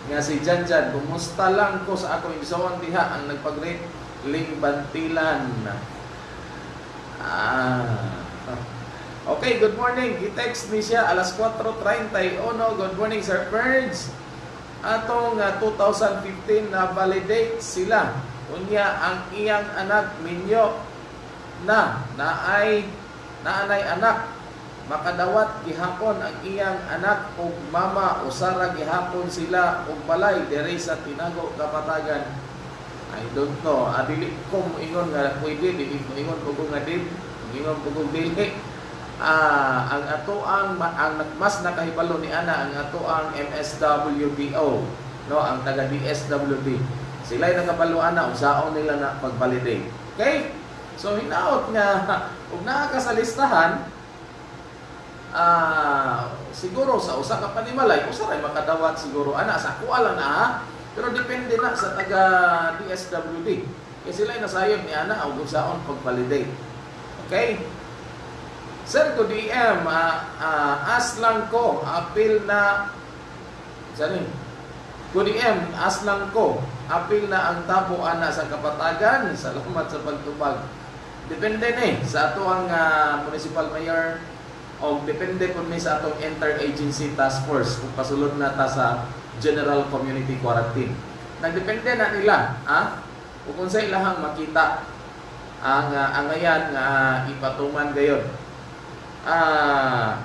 nga si Janjan kumusta lang ko sa akong igsoon diha ang nagpag-greet Ling Bantilan ah Okay, good morning. Gitext ni siya alas 4.31. Good morning, Sir Ferns. Atong uh, 2015 na validate sila. Unya ang iyang anak minyo na naay naanay anak makadawat gihapon ang iyang anak ug mama. Usara gihapon sila ug balay diri sa Tinago Kapatagan. I don't know. Adili ko mo ingon nga pwede. Mo ingon ko nga din. Ingon ko dili. Ah ang ato ang mas nakahibalo ni ana ang ato ang MSWDO no? Ang taga DSWD sila ay nakabalo ana. Unsaon nila na pag-validate. Okay? So hinaot nga ug naa listahan ah siguro sa usa ka panimalay usa ray makadawat siguro ana sa kuha na ha? pero depende na sa taga DSWD kaya sila ay nasayod ni ana og unsaon pag-validate okay Sir, ko DM, ah, ah, as lang ko, appeal na, saan Ko DM, as lang ko, appeal na ang tapo ana sa kapatagan. Salamat sa pagtubag. Depende ni sa ato ang ah, municipal mayor o depende po ni sa atong interagency task force kung pasulod na ta sa general community quarantine. Nagdepende na nila, ha? Kung sa ilahang makita ang uh, angayan nga ipatuman gayon ah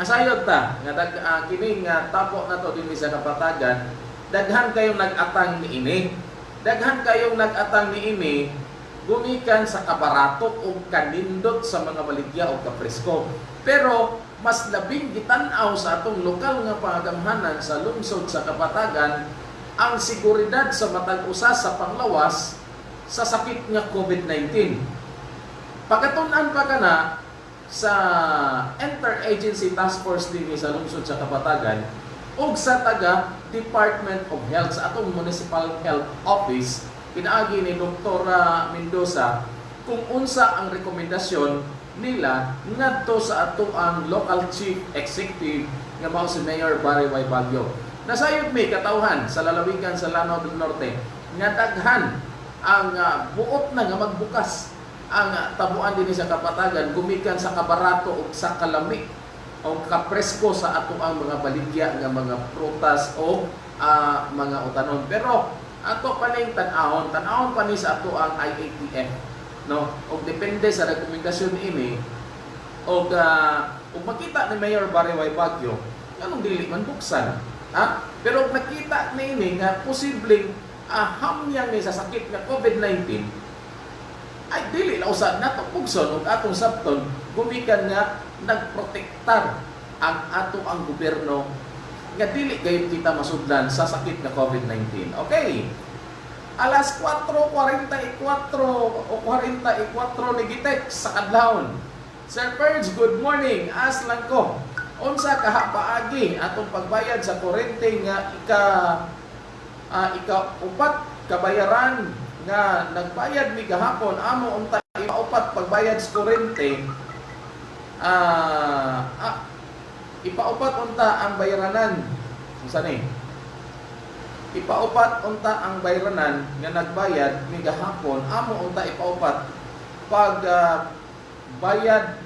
asayod ta nga dag ah, kini nga tapo na to dinhi sa kapatagan daghan kayong nag-atang niini daghan kayong nag-atang niini gumikan sa kabarato o kanindot sa mga baligya o kapresko. Pero mas labing gitanaw sa atong lokal nga pangagamhanan sa lungsod sa kapatagan ang seguridad sa matag usa sa panglawas sa sakit nga COVID-19 pagkatunan pa kana sa Interagency Task Force din sa lungsod sa Kapatagan ug sa taga Department of Health sa atong Municipal Health Office pinaagi ni Dr. Mendoza kung unsa ang rekomendasyon nila ngadto sa ato ang local chief executive nga mao si Mayor Barry Y. Baguio. Nasayod mi katawhan sa lalawigan sa Lanao del Norte nga daghan ang uh, buot na nga magbukas ang uh, tabuan din sa kapatagan gumikan sa kabarato o sa kalami o kapresko sa ato ang mga baligya nga mga prutas o uh, mga utanon pero ato pa ning tan-ahon tan-ahon pa ni sa ato ang IATF no? Og depende sa rekomendasyon ini og ah, ug makita ni Mayor Bariway Bagyo anong dili man buksan ha? Pero nakita ni ini nga posibleng aham niya ni sa sakit nga COVID-19 ay dili na usad nato pugson ug atong sabton gumikan nga nagprotektar ang ato ang gobyerno nga dili gayud kita masudlan sa sakit nga COVID-19 okay. Alas 4.44 o 44 ni Gitek sa kadlawon. Sir Purge, good morning. As lang ko, unsa kaha paagi atong pagbayad sa kurente nga ika ah, ika upat kabayaran nga nagbayad mi gahapon amo unta ipaupat pagbayad sa kurente ah, ah ipaupat unta ang bayaranan unsa ni ipaupat unta ang bayranan nga nagbayad ni gahapon amo unta ipaupat. Pag ah, bayad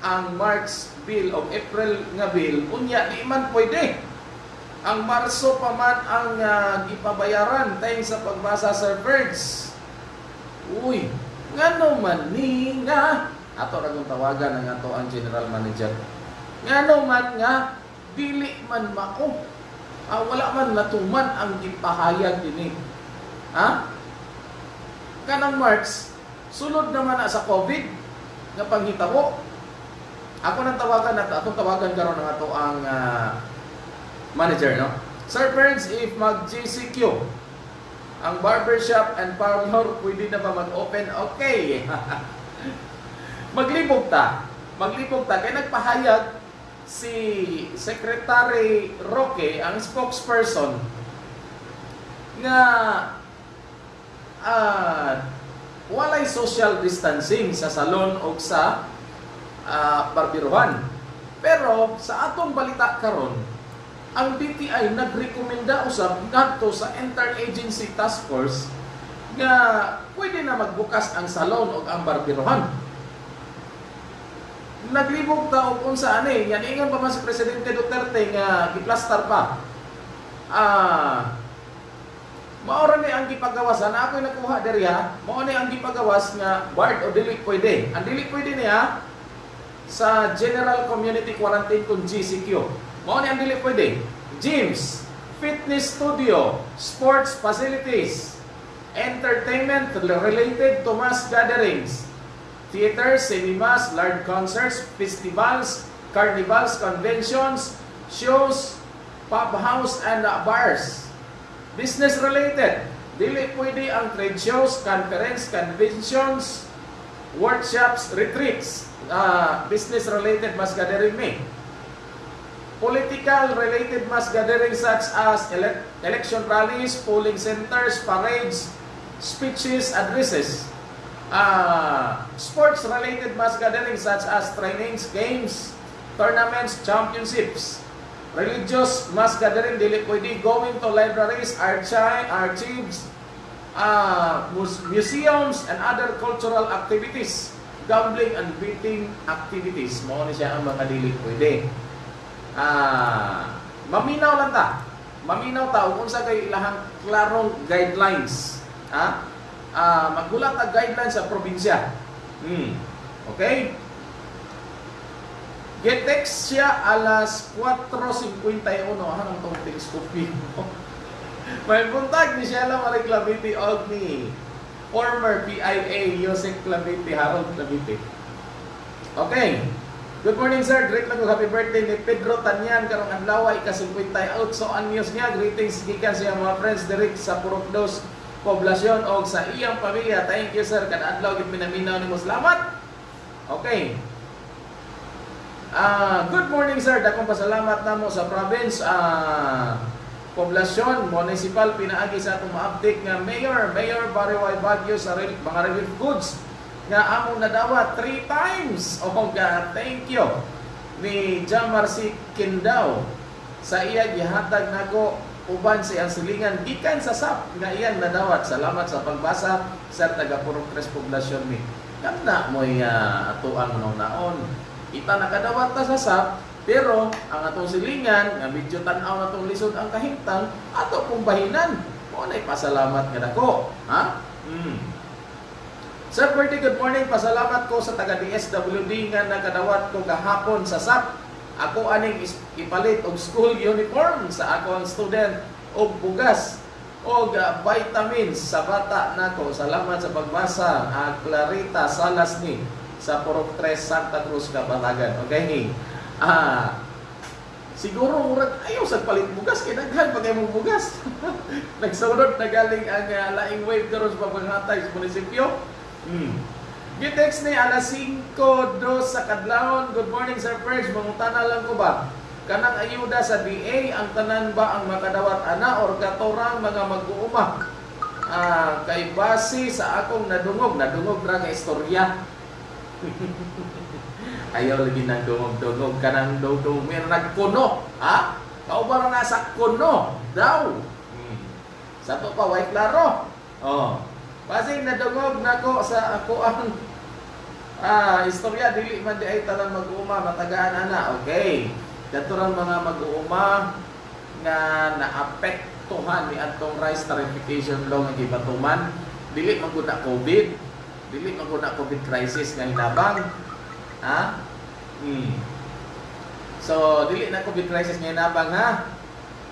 ang March bill o April nga bill unya di man pwede. Ang Marso pa man ang ah, gipabayaran tayong sa pagbasa sa birds uy ngano man ni nga? Ato ra tawagan ang ato ang general manager ngano man nga dili man mao ah, wala man natuman ang gipahayag dinhi. Ha? Kanang March, sulod naman na sa COVID nga panghitabo. Ako nang tawagan at atong tawagan karon ng ato ang ah, manager no. Sir Burns, if mag GCQ ang barbershop and parlor pwede na ba mag-open? Okay. Maglibog ta. Maglibog ta kay nagpahayag si Secretary Roque, ang spokesperson, nga ah, walay social distancing sa salon o sa ah, barbiruhan. Pero sa atong balita karon, ang DTI nagrekomenda usab ngadto sa Interagency Task Force nga pwede na magbukas ang salon o ang barbiruhan naglibog ta og unsa ani yan ingon pa man si presidente Duterte nga giplastar pa. Ah mao ni ang gipagawas. Na ako'y nakuha diri ha? Mao ni ang gipagawas nga bard o dili pwede. Ang dili pwede niya sa General Community Quarantine kung GCQ mao ni ang dili pwede. Gyms fitness studio sports facilities entertainment related to mass gatherings theaters, cinemas, large concerts, festivals, carnivals, conventions, shows, pub house, and uh, bars. Business related. Dili pwede ang trade shows, conference, conventions, workshops, retreats. Uh, business related mass gathering may. Political related mass gatherings such as ele- election rallies, polling centers, parades, speeches, addresses uh, sports-related mass gatherings such as trainings, games, tournaments, championships. Religious mass gathering, dili pwede going to libraries, archive, archives, uh, mus- museums, and other cultural activities. Gambling and betting activities. Mao ni siya ang mga dili pwede. Ah, maminaw lang ta. Maminaw ta kung sa kay ilahang klarong guidelines. Ha? Ah maggulat ang guidelines sa probinsya. Hmm. Okay? Get-text siya alas 4.51. Anong itong text copy mo? May buntag ni siya lang maring Clavite og ni former PIA Yosek Clavite, Harold Clavite. Okay. Good morning sir. Great lang ko happy birthday ni Pedro Tanyan karong adlaw ay ka-50 out so ang news niya. Greetings gikan sa mga friends direct sa Purokdos poblasyon o sa iyang pamilya. Thank you sir. Kada adlaw gid minaminaw nimo. Salamat. Okay. Ah, good morning sir. Dakong pasalamat namo sa province ah poblasyon municipal pinaagi sa atong ma-update nga mayor, Mayor Bariway Baguio sa rel- mga relief goods nga among nadawat three times. Oh God, thank you ni Jamarcy Kindao sa iya gihatag nako uban sa iyang silingan gikan sa SAP nga iyan nadawat. Salamat sa pagbasa sa taga Purong Tres Poblasyon mi. Kanda mo uh, ato ang naon. Ita nakadawat ta sa SAP pero ang atong silingan nga medyo tan-aw na tong lisod ang kahimtang ato pong bahinan. Mo na pasalamat nga dako. Ha? Hmm. Sir Bertie, good morning. Pasalamat ko sa taga DSWD nga nakadawat ko kahapon sa SAP. Ako aning ipalit og school uniform sa akong student og bugas og ah, vitamins sa bata nako. Salamat sa pagbasa. Ah, Clarita Salas ni sa Purok 3 Santa Cruz, Kabatagan. Okay? Ah, siguro murag ayaw sa palit bugas kay daghan pa mong bugas. Nagsunod na galing ang ah, laing wave karon sa paghatay sa munisipyo. Hmm. Gitex ni alas 5 dos sa kadlawon. Good morning Sir Perch. Mangutana lang ko ba? Kanang ayuda sa DA ang tanan ba ang makadawat ana or katorang mga mag-uuma? Ah, kay base sa akong nadungog, nadungog ra nga istorya. Ayaw lagi nang dungog-dungog ka ng dungog. May nagkuno, ha? Kauban na sa kuno, daw. Hmm. Sa to pa, way klaro. Oh. Base nadungog nako sa ako ang ah, istorya dili man di ay tanang mag-uuma matagaan ana. Okay. Dato mga mag-uuma nga naapektuhan ni atong rice tarification law nga gibatuman dili man gud COVID dili man gud COVID crisis nga hinabang ha hmm. so dili na COVID crisis nga hinabang ha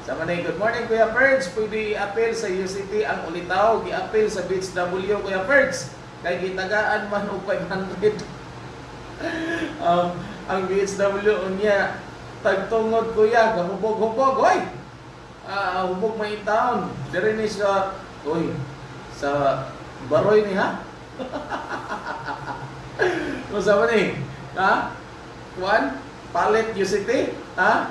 sa manay good morning Kuya Perds pwede appeal sa UCT ang ulitaw gi-appeal sa Beach W Kuya Perds kay gitagaan man og 500 um, ang BHW unya tagtungod kuya gahubog-hubog oy! Ah hubog may taon. Diri ni sa oy sa baroy ni ha? Unsa man ni ha? Kuan palit UCT ha?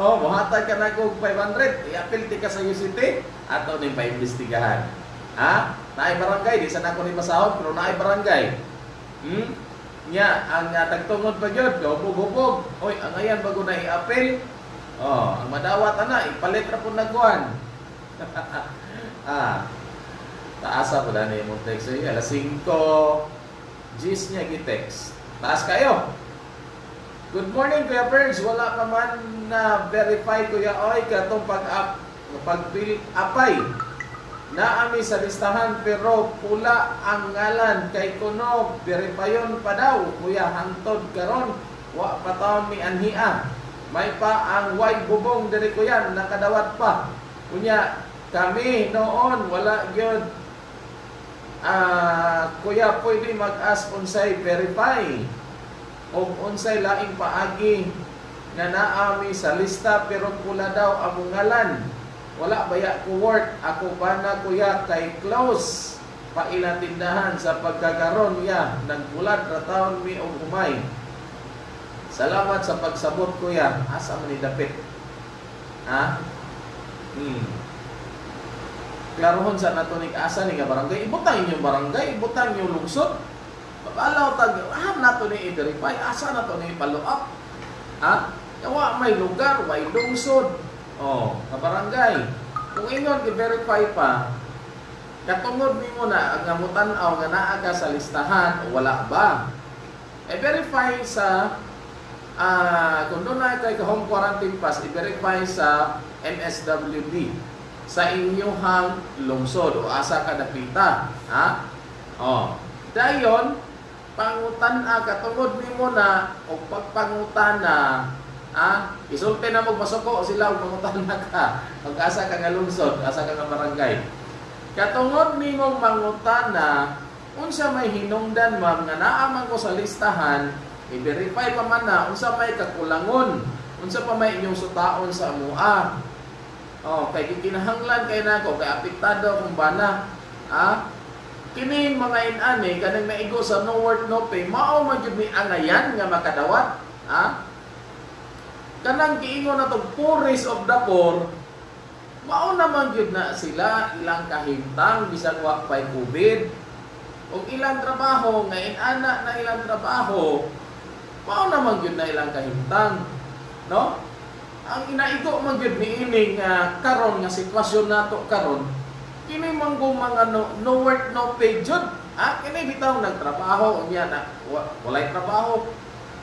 Oh mohatag ka na kog 500 i-appeal ti ka sa UCT ato ning paimbestigahan ha? Naay barangay di sa nako ni masahod pero naay barangay. Hmm? Nya ang uh, tagtungod pa gyud gahubog-hubog oy ang ayan bago na i-appeal. Oh ang madawat ana ipalit ra pud nagkuan ah taasa po na ni mong text ay alas 5 gis niya gi-text. Taas kayo. Good morning Kuya Perns. Wala pa man na verify Kuya Oy katong pag-up pag-bill apay Naami sa listahan pero pula ang ngalan kay kuno verifayon pa daw kuya hantod karon. Wa pa taon mi anhia. May pa ang white bubong diri kuya nakadawat pa. Unya kami noon wala gyud ah kuya pwede mag-ask unsay verify. O unsay laing paagi nga naami sa lista pero pula daw ang ngalan wala baya ko work? Ako pa na kuya kay close pa ilang tindahan sa pagkakaroon niya. Nagbulat ra taon mi og humay. Salamat sa pagsabot kuya asa man ni dapit? Ha? Hmm. Klarohon sa nato ni asa ni nga barangay? Ibutang inyong barangay? Ibutang inyong lungsod? Pagkalaw tag ah nato ni i-verify asa nato ni follow up ha? Yawa may lugar, may lungsod, Oh, sa barangay. Kung ingon i-verify pa, katungod nimo na ang ngamutan-aw nga naa ka sa listahan wala ba? I-verify sa ah kung doon na kay ka home quarantine pass, i-verify sa MSWD sa inyong lungsod o asa ka dapita, ha? Oh. Dayon, pangutan a katungod nimo na o pagpangutan na Ah, isulti na mo masuko sila ug mangutan na ka. Pag-asa ka nga lungsod, asa ka nga barangay. Katungod nimong mangutan na unsa may hinungdan ma'am nga naa ko sa listahan, i-verify pa man na unsa may kakulangon, unsa pa may inyong sutaon sa amua. Oh, kay gikinahanglan kay nako kay apektado akong bana. Ah, kining mga inani kanang naigo sa no work no pay mao man jud ni angayan nga makadawat. Ah, kanang giingon na to poorest of the poor mao naman gyud na sila ilang kahimtang bisan wa pay covid. Og ilang trabaho nga inana na ilang trabaho mao naman gyud na ilang kahimtang no? Ang inaigo man gyud niini nga karon nga sitwasyon nato karon kini man go mga no, no work no pay jud ah kini bitaw nagtrabaho unya na wa, walay trabaho.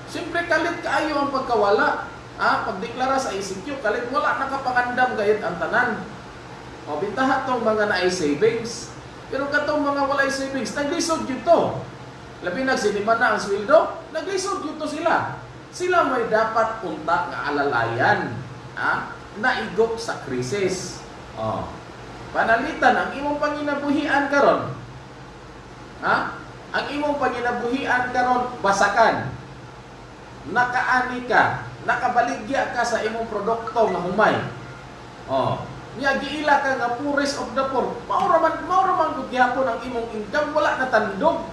Siyempre kalit kaayo ang pagkawala Ah, pagdeklara sa ICQ, kalit wala nakapangandam gayud ang tanan. O bintaha tong mga naay savings. Pero katong mga walay savings, naglisod yun to. Labi na sinima na ang sweldo, naglisod yun to sila. Sila may dapat unta nga alalayan. Ha? Naigok sa krisis. Oh. Panalitan ang imong panginabuhian karon. Ha? Ang imong panginabuhian karon basakan. Nakaani ka, nakabaligya ka sa imong produkto nga humay. Oh. Nya giila ka nga poorest of the poor. Mao ra man mao ra man gud gyapon ang imong income wala na tandog.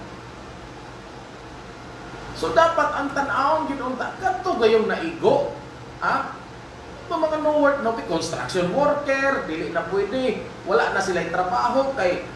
So dapat ang tan-awon gid unta kadto gayong naigo. Ha? Ito mga no work no construction worker, dili na pwede. Wala na sila trabaho kay